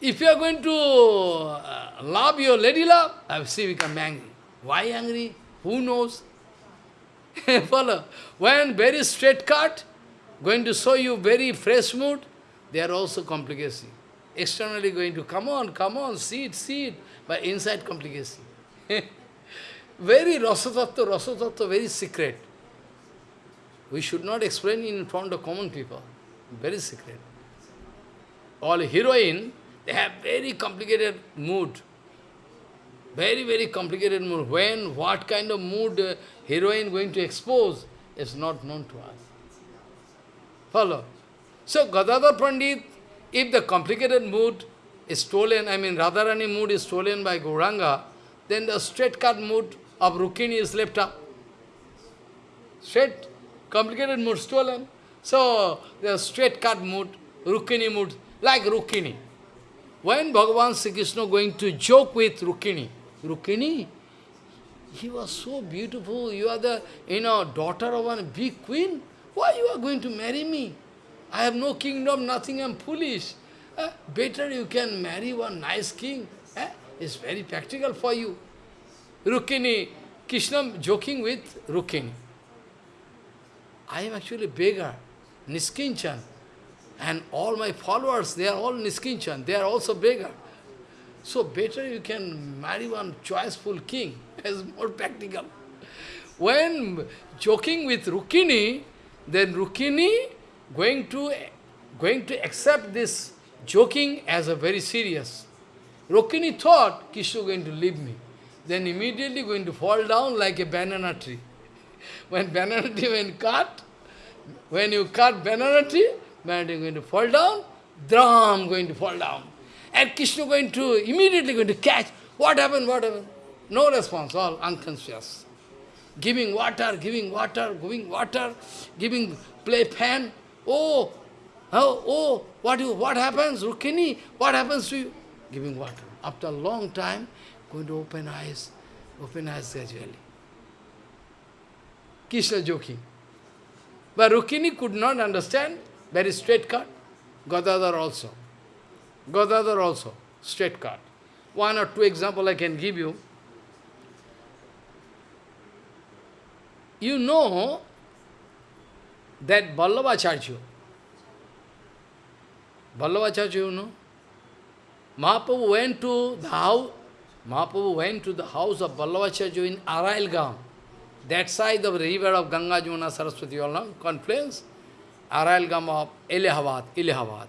If you are going to uh, love your lady love, I see become angry. Why angry? Who knows? Follow. When very straight cut, going to show you very fresh mood, they are also complicated. Externally going to, come on, come on, see it, see it, but inside complicated. very rasatattva, rasatattva, very secret. We should not explain in front of common people. Very secret. All heroine, they have very complicated mood. Very, very complicated mood. When, what kind of mood heroine going to expose is not known to us. Follow. So Gadadhar Pandit, if the complicated mood is stolen, I mean Radharani mood is stolen by Gauranga, then the straight cut mood of Rukmini is left up. Straight, complicated mood stolen. So the straight cut mood, Rukmini mood, like Rukmini. When Bhagavan Sri Krishna going to joke with Rukmini, Rukmini, he was so beautiful, you are the you know daughter of a big queen, why you are going to marry me? I have no kingdom, nothing, I am foolish. Eh? Better you can marry one nice king. Eh? It's very practical for you. Rukmini, Krishna joking with Rukmini. I am actually beggar, Niskinchan. And all my followers, they are all Niskinchan, they are also beggar. So better you can marry one choiceful king, as more practical. When joking with Rukmini, then Rukmini going to, going to accept this joking as a very serious. Rukmini thought, Krishna going to leave me. Then immediately going to fall down like a banana tree. when banana tree when cut, when you cut banana tree, banana tree going to fall down, drum going to fall down. And Krishna going to, immediately going to catch, what happened, what happened? No response, all unconscious. Giving water, giving water, giving water, giving play fan, Oh, oh, oh, what, you, what happens, Rukmini? What happens to you? Giving water. After a long time, going to open eyes, open eyes gradually. Krishna joking. But Rukmini could not understand, very straight cut. Gadadhar also. Gadadhar also, straight cut. One or two example I can give you. You know that Vallabhacharya, Vallabhacharya, you know, Mahaprabhu went to the house, Mahaprabhu went to the house of Vallabhacharya in Arailgam, that side of the river of Ganga, Jamuna, Saraswati, all confluence, Arailgam of Allahabad, Allahabad.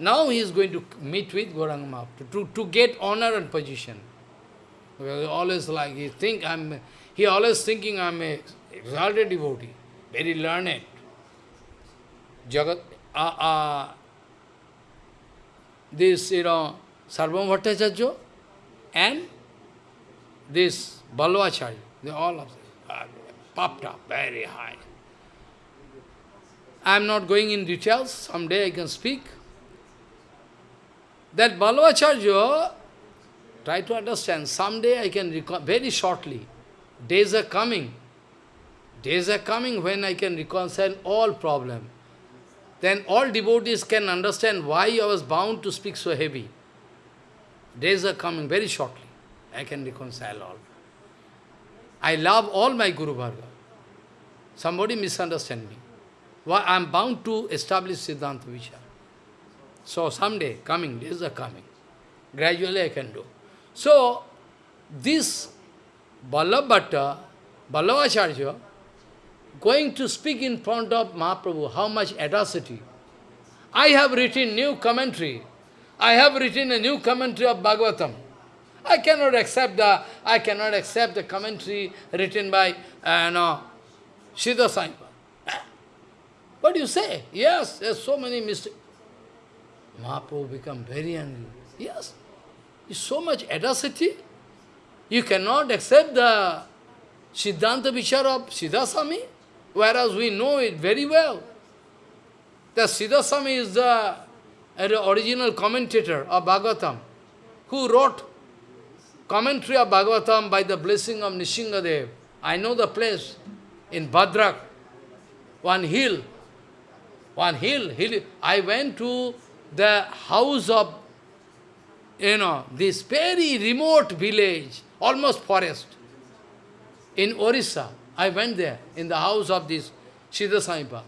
Now he is going to meet with Gauranga Mahaprabhu to, to get honor and position. Because always like, he think I'm, he always thinking I'm a exalted devotee, very learned. Jagat, uh, uh, this, you know, Sarvabhauma Bhattacharya and this Vallabhacharya, they all of them are popped up very high. I am not going in details, someday I can speak. That Vallabhacharya, try to understand, someday I can recall, very shortly, days are coming, days are coming when I can reconcile all problems then all devotees can understand why I was bound to speak so heavy. Days are coming very shortly. I can reconcile all. I love all my Guru Varga. Somebody misunderstand me. why I am bound to establish Siddhanta Vichar. So someday, coming, days are coming. Gradually I can do. So, this Vallabhatta, Vallabhacharya, going to speak in front of Mahaprabhu, how much audacity. I have written new commentary. I have written a new commentary of Bhagavatam. I cannot accept the I cannot accept the commentary written by uh, no, Siddha Saipa. What do you say? Yes, there's so many mistakes. Mahaprabhu become very angry. Yes, it's so much audacity. You cannot accept the Siddhanta Vichar of Sridhar Swami, whereas we know it very well. The Sridhar Swami is the, uh, the original commentator of Bhagavatam, who wrote commentary of Bhagavatam by the blessing of Nishingadev. I know the place in Bhadrak, one hill, one hill, hill. I went to the house of, you know, this very remote village, almost forest, in Orissa. I went there, in the house of this Siddha Saipa.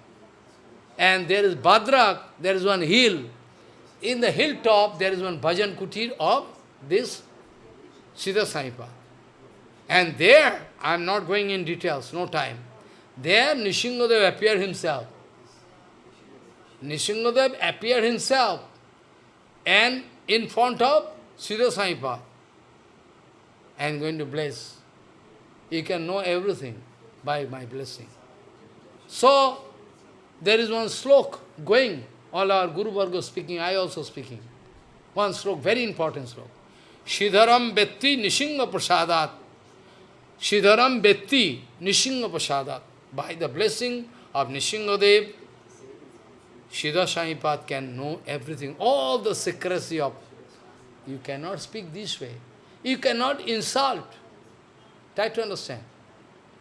And there is Bhadrak, there is one hill. In the hilltop, there is one bhajan kutir of this Siddha Saipa. And there, I am not going in details, no time. There, Nishingadev appeared himself. Nishingadev appeared himself and in front of Siddha Saipa and going to bless. You can know everything by my blessing. So, there is one slok going, all our Guru Varga speaking, I also speaking. One slok, very important slok. Shidharam Betti Nishinga Prasadat. Shidharam Betti Nishinga Prasadat. By the blessing of Nishingadev, Sridhar Swamipad can know everything, all the secrecy of... You cannot speak this way. You cannot insult. Try to understand.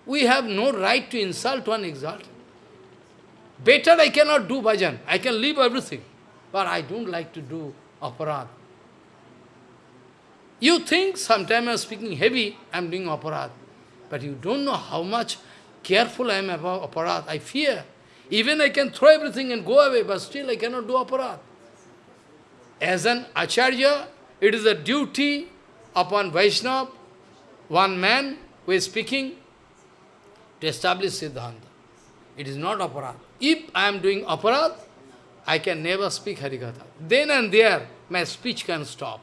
We have no right to insult one exalted. Better I cannot do bhajan. I can leave everything. But I don't like to do aparad. You think sometimes I'm speaking heavy, I'm doing aparad. But you don't know how much careful I am about aparad. I fear. Even I can throw everything and go away, but still I cannot do aparad. As an acharya, it is a duty upon Vaishnava, one man who is speaking, to establish Siddhanta. It is not aparad. If I am doing aparad, I can never speak Harikatha. Then and there, my speech can stop.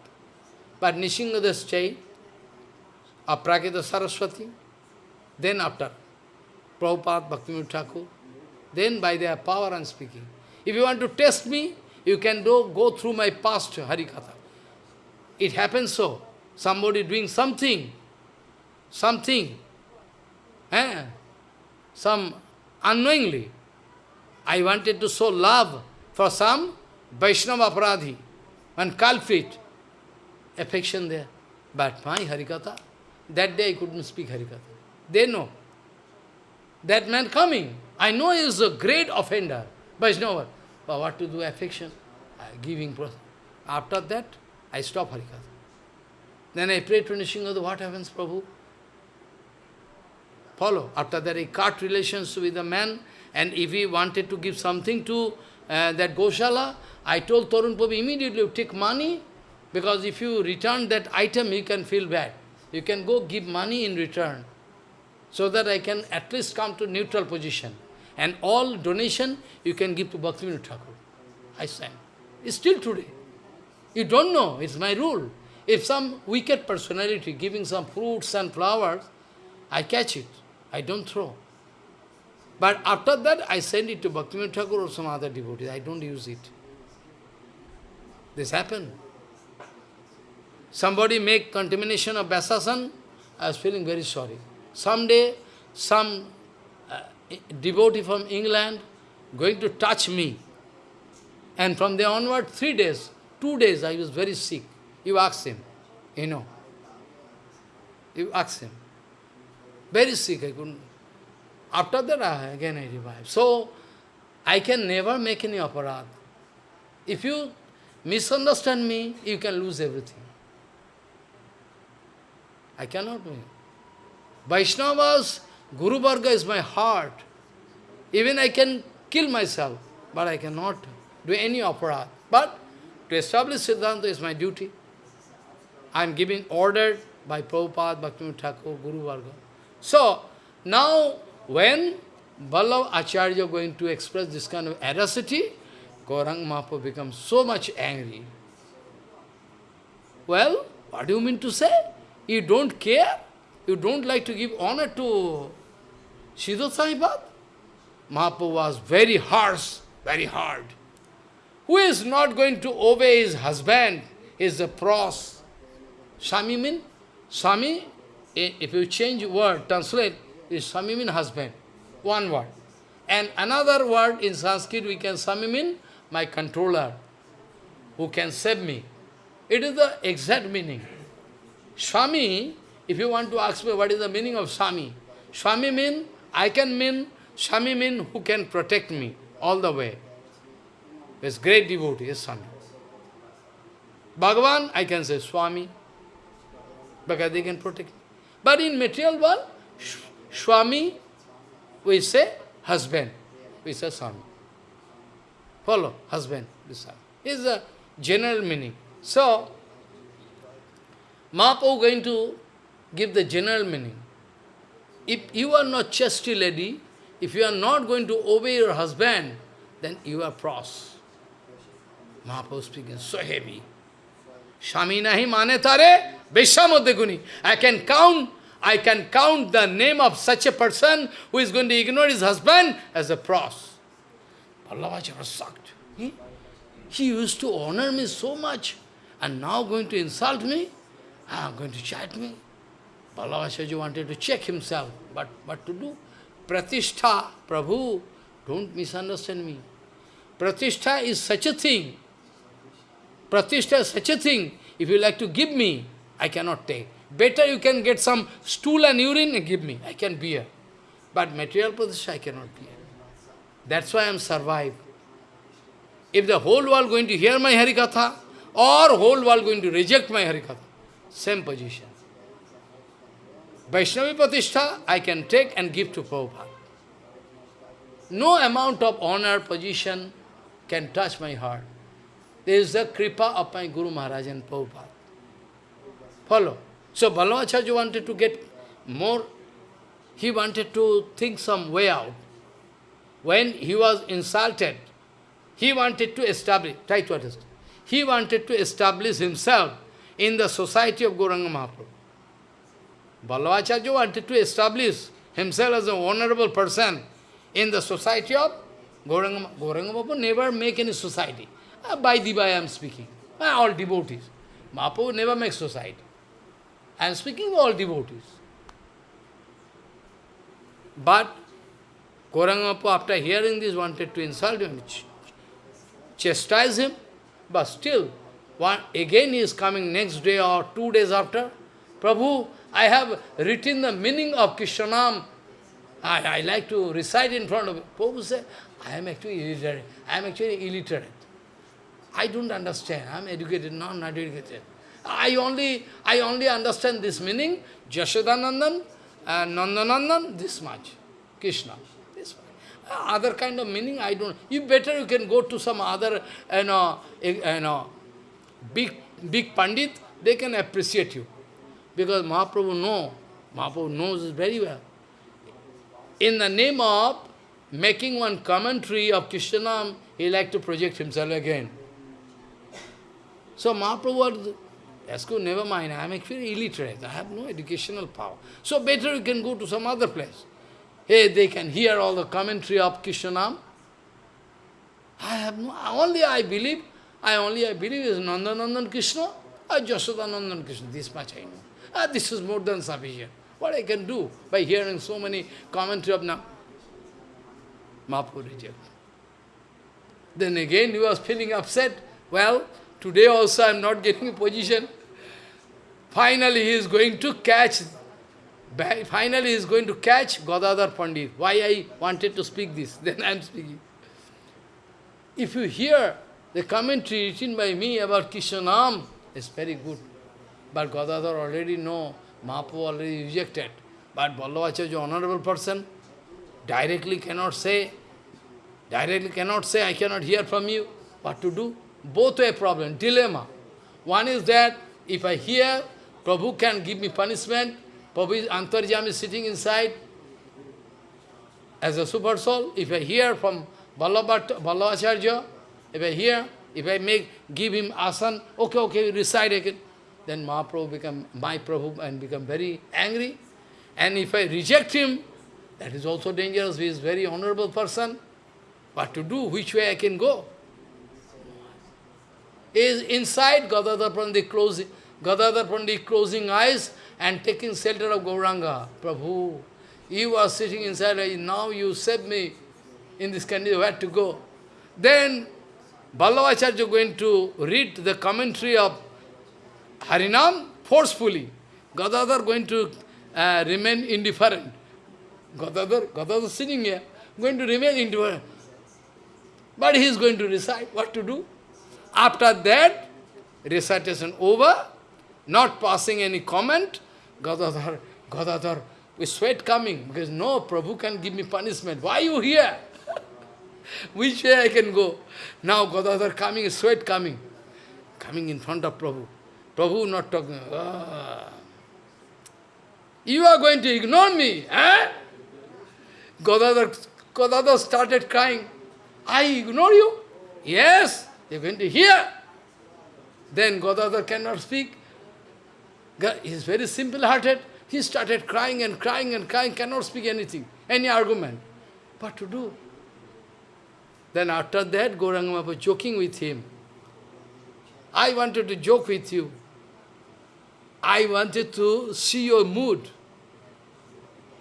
But Nishingadas Chai, Aprakita Saraswati, then after Prabhupada, Bhaktivinoda Thakur, then by their power I am speaking. If you want to test me, you can do, go through my past Harikatha. It happens so. Somebody doing something, something, eh? some unknowingly. I wanted to show love for some Vaishnava Aparadhi, one culprit affection there. But my Harikatha, that day I couldn't speak Harikatha. They know. That man coming, I know he is a great offender, Vaishnava. But what to do, affection, giving. After that, I stop Harikatha. Then I pray to Nishingadeva, what happens, Prabhu? Follow. After that, I cut relations with the man, and if he wanted to give something to uh, that Goshala, I told Tarun Prabhu immediately, take money, because if you return that item, you can feel bad. You can go give money in return, so that I can at least come to neutral position. And all donation, you can give to Bhaktivinoda Thakur. I. It's still today. You don't know, it's my rule. If some wicked personality giving some fruits and flowers, I catch it. I don't throw. But after that, I send it to Bhaktivinoda Thakur or some other devotee. I don't use it. This happened. Somebody make contamination of Vyasasan, I was feeling very sorry. Someday, some devotee from England going to touch me. And from there onward, three days, two days, I was very sick. You ask him, you know. You ask him. Very sick, I couldn't. After that, I, again I revived. So, I can never make any aparad. If you misunderstand me, you can lose everything. I cannot do it. Vaishnavas, Guru Varga is my heart. Even I can kill myself, but I cannot do any aparad. But to establish Siddhanta is my duty. I am giving order by Prabhupada, Bhaktivinoda Thakur, Guru Varga. So, now when Vallabh Acharya going to express this kind of audacity, Gaurang Mahaprabhu becomes so much angry. Well, what do you mean to say? You don't care? You don't like to give honor to Sridhar Swamipad? Mahaprabhu was very harsh, very hard. Who is not going to obey his husband is a pros. Swami mean? Swami, if you change word, translate, is Swami mean husband. One word. And another word in Sanskrit we can Swami mean my controller, who can save me. It is the exact meaning. Swami, if you want to ask me what is the meaning of Swami, Swami mean, I can mean, Swami mean who can protect me all the way. This great devotee is Swami. Bhagavan, I can say Swami, because they can protect me. But in material world, Swami, we say husband, we say Swami. Follow, husband, this is the general meaning. So, Mahaprabhu going to give the general meaning. If you are not chastity lady, if you are not going to obey your husband, then you are pros. Mahaprabhu speaking so heavy. Shami nahi mane tare, Veshamodeguni. I can count, I can count the name of such a person who is going to ignore his husband as a pros. Vallabhacha was shocked. He, he used to honor me so much, and now going to insult me? Ah, going to chat me? Vallabhachaji wanted to check himself, but what to do? Pratishtha, Prabhu, don't misunderstand me. Pratishtha is such a thing. Pratishtha is such a thing. If you like to give me, I cannot take. Better you can get some stool and urine and give me. I can bear. But material pratishtha I cannot bear. That's why I am survived. If the whole world going to hear my Harikatha, or whole world going to reject my Harikatha, same position. Vaishnavi Pratishtha I can take and give to Prabhupada. No amount of honor, position can touch my heart. There is the kripa of my Guru Maharaj and Prabhupada. Follow. So Vallabhacharya wanted to get more, he wanted to think some way out. When he was insulted, he wanted to establish, try to understand, he wanted to establish himself in the society of Gauranga Mahaprabhu. Vallabhacharya wanted to establish himself as a honorable person in the society of Gauranga, Mahaprabhu never make any society. Uh, by Diva I am speaking. Uh, all devotees. Mahaprabhu never makes society. I am speaking all devotees. But Gauranga after hearing this wanted to insult him, ch chastise him, but still, one, again he is coming next day or two days after. Prabhu, I have written the meaning of Krishnanam. I, I like to recite in front of you. Said, I am actually illiterate. I am actually illiterate. I don't understand. I am educated, no, not educated. I only, I only understand this meaning, Jashodanandan and uh, Nandanandan, this much. Krishna, this much. Uh, other kind of meaning, I don't. You better you can go to some other, you know, you know, big, big Pandit, they can appreciate you. Because Mahaprabhu know, Mahaprabhu knows very well. In the name of making one commentary of Krishnanam, he like to project himself again. So Mahaprabhu Yasko, never mind, I am actually illiterate, I have no educational power. So better you can go to some other place. Hey, they can hear all the commentary of Krishnanam. I have no, only I believe, I only I believe is Nandanandan Krishna or Jasodanandan Krishna, this much I know. Ah, this is more than sufficient. What I can do by hearing so many commentary of now? Mahaprabhu reject. Then again he was feeling upset. Well, today also I am not getting a position. Finally he is going to catch, finally he is going to catch Gadadhar Pandit. Why I wanted to speak this, then I am speaking. If you hear the commentary written by me about Krishnanam, it's very good. But Gadadhar already know, Mahaprabhu already rejected. But an honorable person, directly cannot say, Directly cannot say, I cannot hear from you. What to do? Both a problem, dilemma. One is that if I hear, Prabhu can give me punishment. Prabhu Antarjam is sitting inside as a super soul. If I hear from Vallabhacharya, if I hear, if I make, give him asan, okay, okay, recite again, then Mahaprabhu become, my Prabhu, and become very angry. And if I reject him, that is also dangerous. He is very honorable person. What to do? Which way I can go? Is inside Gadadhar Pandit closing, Gadadhar Pandit closing eyes and taking shelter of Gauranga. Prabhu, you are sitting inside, now you save me in this condition, where to go? Then Vallabhacharya going to read the commentary of Harinam forcefully. Gadadhar going to uh, remain indifferent. Gadadhar, Gadadhar sitting here, going to remain indifferent. But he is going to recite what to do. After that, recitation over, not passing any comment, Gadadhar, Gadadhar, with sweat coming, because no, Prabhu can give me punishment. Why are you here? Which way I can go? Now Gadadhar coming, sweat coming, coming in front of Prabhu. Prabhu not talking. Ah. You are going to ignore me, eh? Gadadhar started crying. I ignore you? Yes, you're going to hear. Then Gadadhar cannot speak. He is very simple-hearted. He started crying and crying and crying, cannot speak anything, any argument. What to do? Then after that, Gauranga was joking with him. I wanted to joke with you. I wanted to see your mood.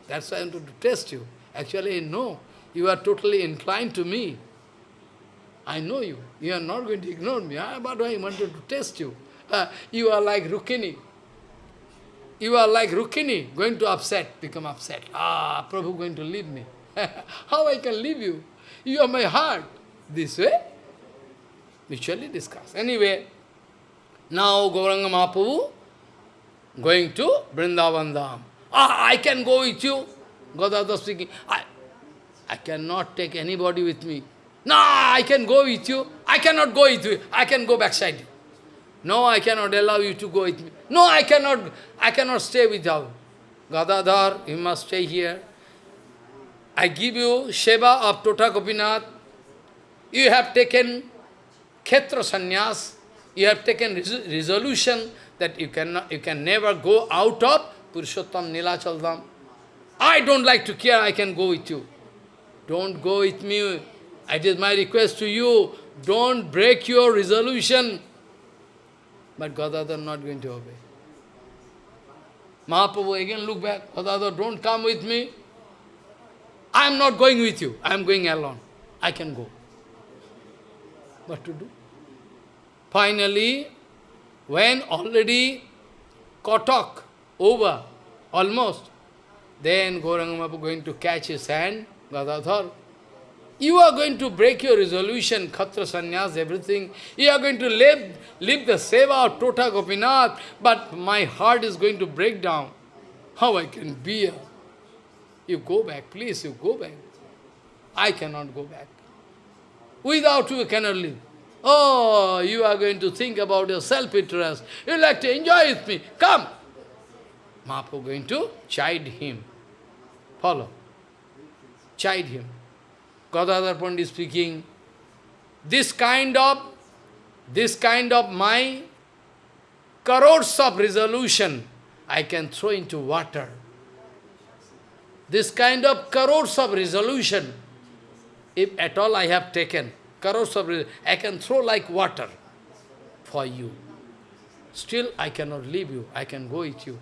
That's why I wanted to test you. Actually, no. You are totally inclined to me. I know you. You are not going to ignore me. Ah, but I wanted to test you. Uh, you are like Rukmini. You are like Rukmini, going to upset, become upset. Ah, Prabhu going to leave me. How I can leave you? You are my heart. This way, mutually discuss. Anyway, now Gauranga Mahaprabhu going to Vrindavan Dham. Ah, I can go with you. Gadadhar speaking. I, I cannot take anybody with me. No, I can go with you. I cannot go with you. I can go backside. No, I cannot allow you to go with me. No, I cannot, I cannot stay without. Gadadhar, you must stay here. I give you Sheva of Tota Gopinath. You have taken Kshetra Sannyas. You have taken res resolution that you, cannot, you can never go out of Purushottam Nilachal Dham. I don't like to care, I can go with you. Don't go with me. It is my request to you. Don't break your resolution. But Gadadhar not going to obey. Mahaprabhu again look back. Gadadhar, don't come with me. I am not going with you. I am going alone. I can go. What to do? Finally, when already Cuttack over, almost, then Gauranga going to catch his hand, Gadadhar. You are going to break your resolution, Khatra everything. You are going to live, live the seva of Tota Gopinath, but my heart is going to break down. How I can bear? You go back, please, you go back. I cannot go back. Without you, I cannot live. Oh, you are going to think about your self-interest. You like to enjoy with me. Come. Mahaprabhu going to chide him. Follow. Chide him. Gadadhar Pandit speaking, this kind of, this kind of my crores of resolution I can throw into water. This kind of crores of resolution, if at all I have taken, crores of I can throw like water for you. Still I cannot leave you, I can go with you.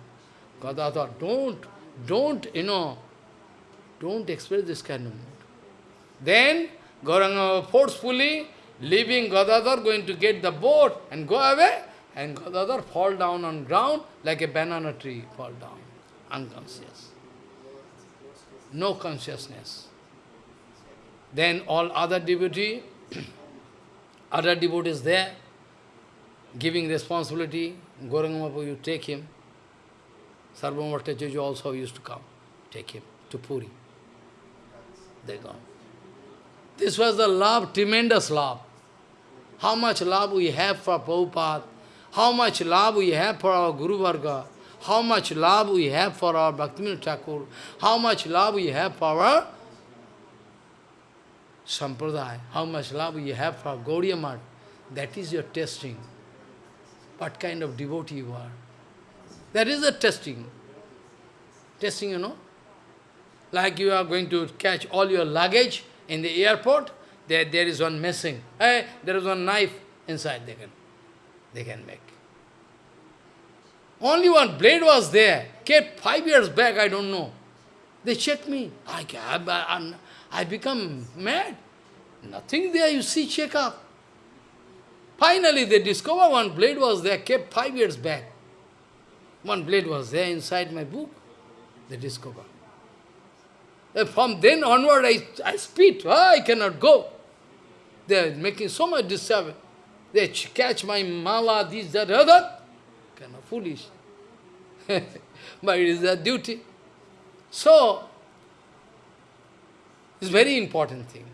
Gadadhar, don't, don't, you know, don't express this kind of mood. Then Gauranga forcefully leaving Gadadhar, going to get the boat and go away, and Gadadhar fall down on ground like a banana tree, fall down, unconscious. No consciousness. Then all other devotee, other devotees there, giving responsibility, Gauranga you take him. Sarvabhauma Bhattacharya also used to come, take him to Puri. They gone. This was the love, tremendous love. How much love we have for Prabhupada, how much love we have for our Guru Varga, how much love we have for our Bhaktivinoda Thakur, how much love we have for our Sampradaya, how much love you have for Gaudiya Math. That is your testing. What kind of devotee you are. That is the testing. Testing, you know. Like you are going to catch all your luggage in the airport, there, there is one missing. Hey, there is one knife inside they can, they can make. Only one blade was there, kept five years back, I don't know. They checked me. I, I, I become mad. Nothing there, you see, check up. Finally, they discover one blade was there, kept five years back. One blade was there inside my book. They discover. Uh, from then onward, I, I spit. Oh, I cannot go. They are making so much disturbance. They catch my mala, this, that, other. Kind of foolish. but it is their duty. So, it's very important thing.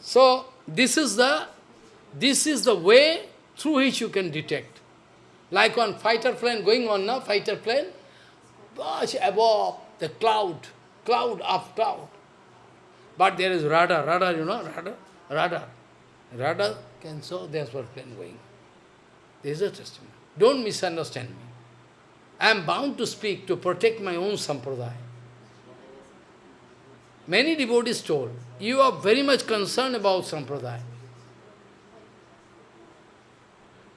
So, this is the this is the way through which you can detect. Like on fighter plane going on now, fighter plane, much above the cloud, cloud of cloud. But there is radar, radar, you know, radar, radar. Radar can show there's what plane going. This is a testimony. Don't misunderstand me. I am bound to speak to protect my own sampradaya. Many devotees told, you are very much concerned about sampradaya.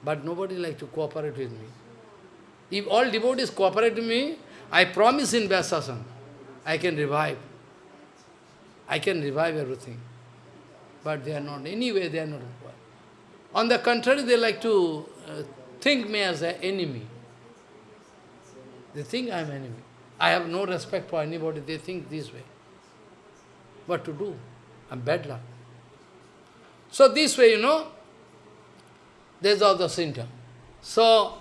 But nobody like to cooperate with me. If all devotees cooperate with me, I promise in Vyasasana, I can revive. I can revive everything. But they are not, anyway they are not required. On the contrary, they like to uh, think me as an enemy. They think I am enemy. I have no respect for anybody, they think this way. What to do? I'm bad luck. So this way, you know, there's all the symptom. So,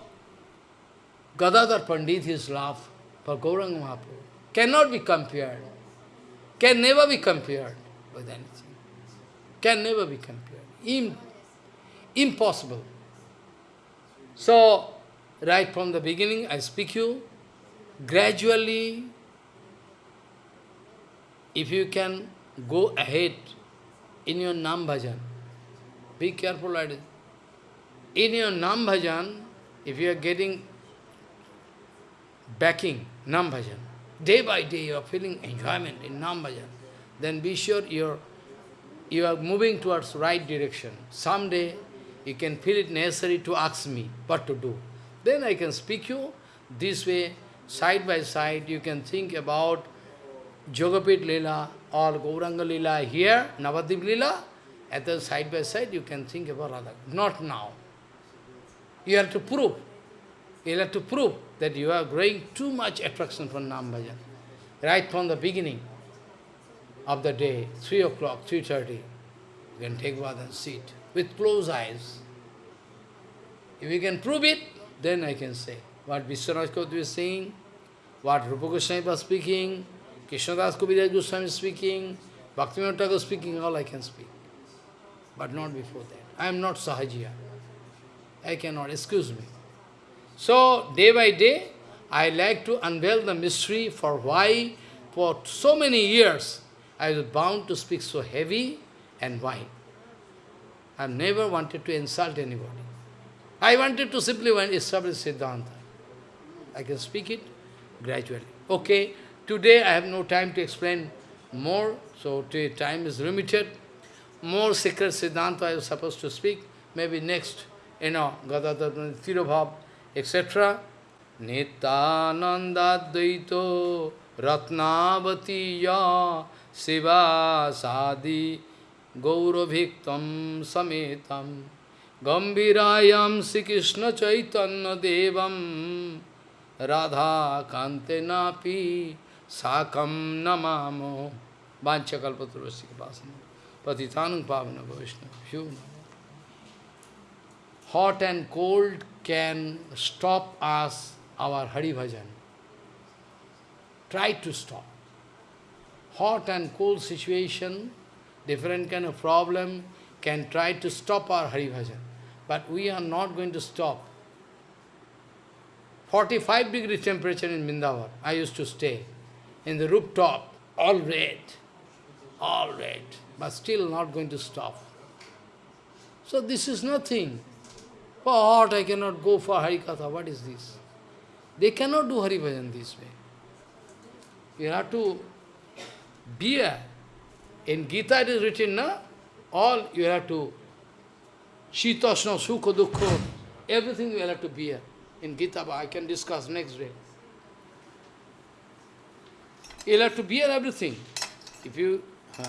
Gadadhar Pandit, his love for Gauranga Mahaprabhu cannot be compared, can never be compared with anything, can never be compared, Im impossible. So, right from the beginning, I speak you, gradually, if you can go ahead. In your Nam Bhajan, be careful, in your Nam Bhajan, if you are getting backing, Nam Bhajan, day by day you are feeling enjoyment in Nam Bhajan, then be sure you're, you are moving towards right direction. Someday you can feel it necessary to ask me what to do. Then I can speak you this way, side by side, you can think about Yogapith Lila or Gauranga Lila here, Navadvip Lila, at the side by side you can think about Radha. Not now. You have to prove. You have to prove that you are growing too much attraction for Nam. Right from the beginning of the day, 3 o'clock, 3.30, you can take bath and sit with closed eyes. If you can prove it, then I can say what Vishwanath is saying, what Rupa Goswami was speaking, Krishnadas Kaviraj Goswami speaking, Bhaktivinoda Thakur speaking, all I can speak. But not before that. I am not Sahajiya. I cannot, excuse me. So, day by day, I like to unveil the mystery for why, for so many years, I was bound to speak so heavy and why. I never wanted to insult anybody. I wanted to simply establish Siddhanta. I can speak it gradually. Okay, today I have no time to explain more, so today time is limited. More secret Siddhanta I was supposed to speak, maybe next you know, Gadadhar, Tirobhav, etc. Nityananda Ratnavati Ya Siva Sadi Gauraviktam Sametam Gambirayam Sri Krishna Chaitanya Devam Radha Kante Napi Sakam Namamo Vanchakalpaturasika Pasana Patitanang Pavana Vaishnava hot and cold can stop us, our Hari Bhajan. Try to stop. Hot and cold situation different kind of problem can try to stop our Hari Bhajan. But we are not going to stop. 45 degree temperature in Vrindavan, I used to stay. In the rooftop, all red, all red, but still not going to stop. So this is nothing. What, I cannot go for Harikatha, what is this? They cannot do Hari Bhajan this way. You have to bear. In Gita it is written, na? All you have to, Shitasna, Sukha, Dukha, everything you have to bear. In Gita, I can discuss next day. You'll have to bear everything. If you... Huh.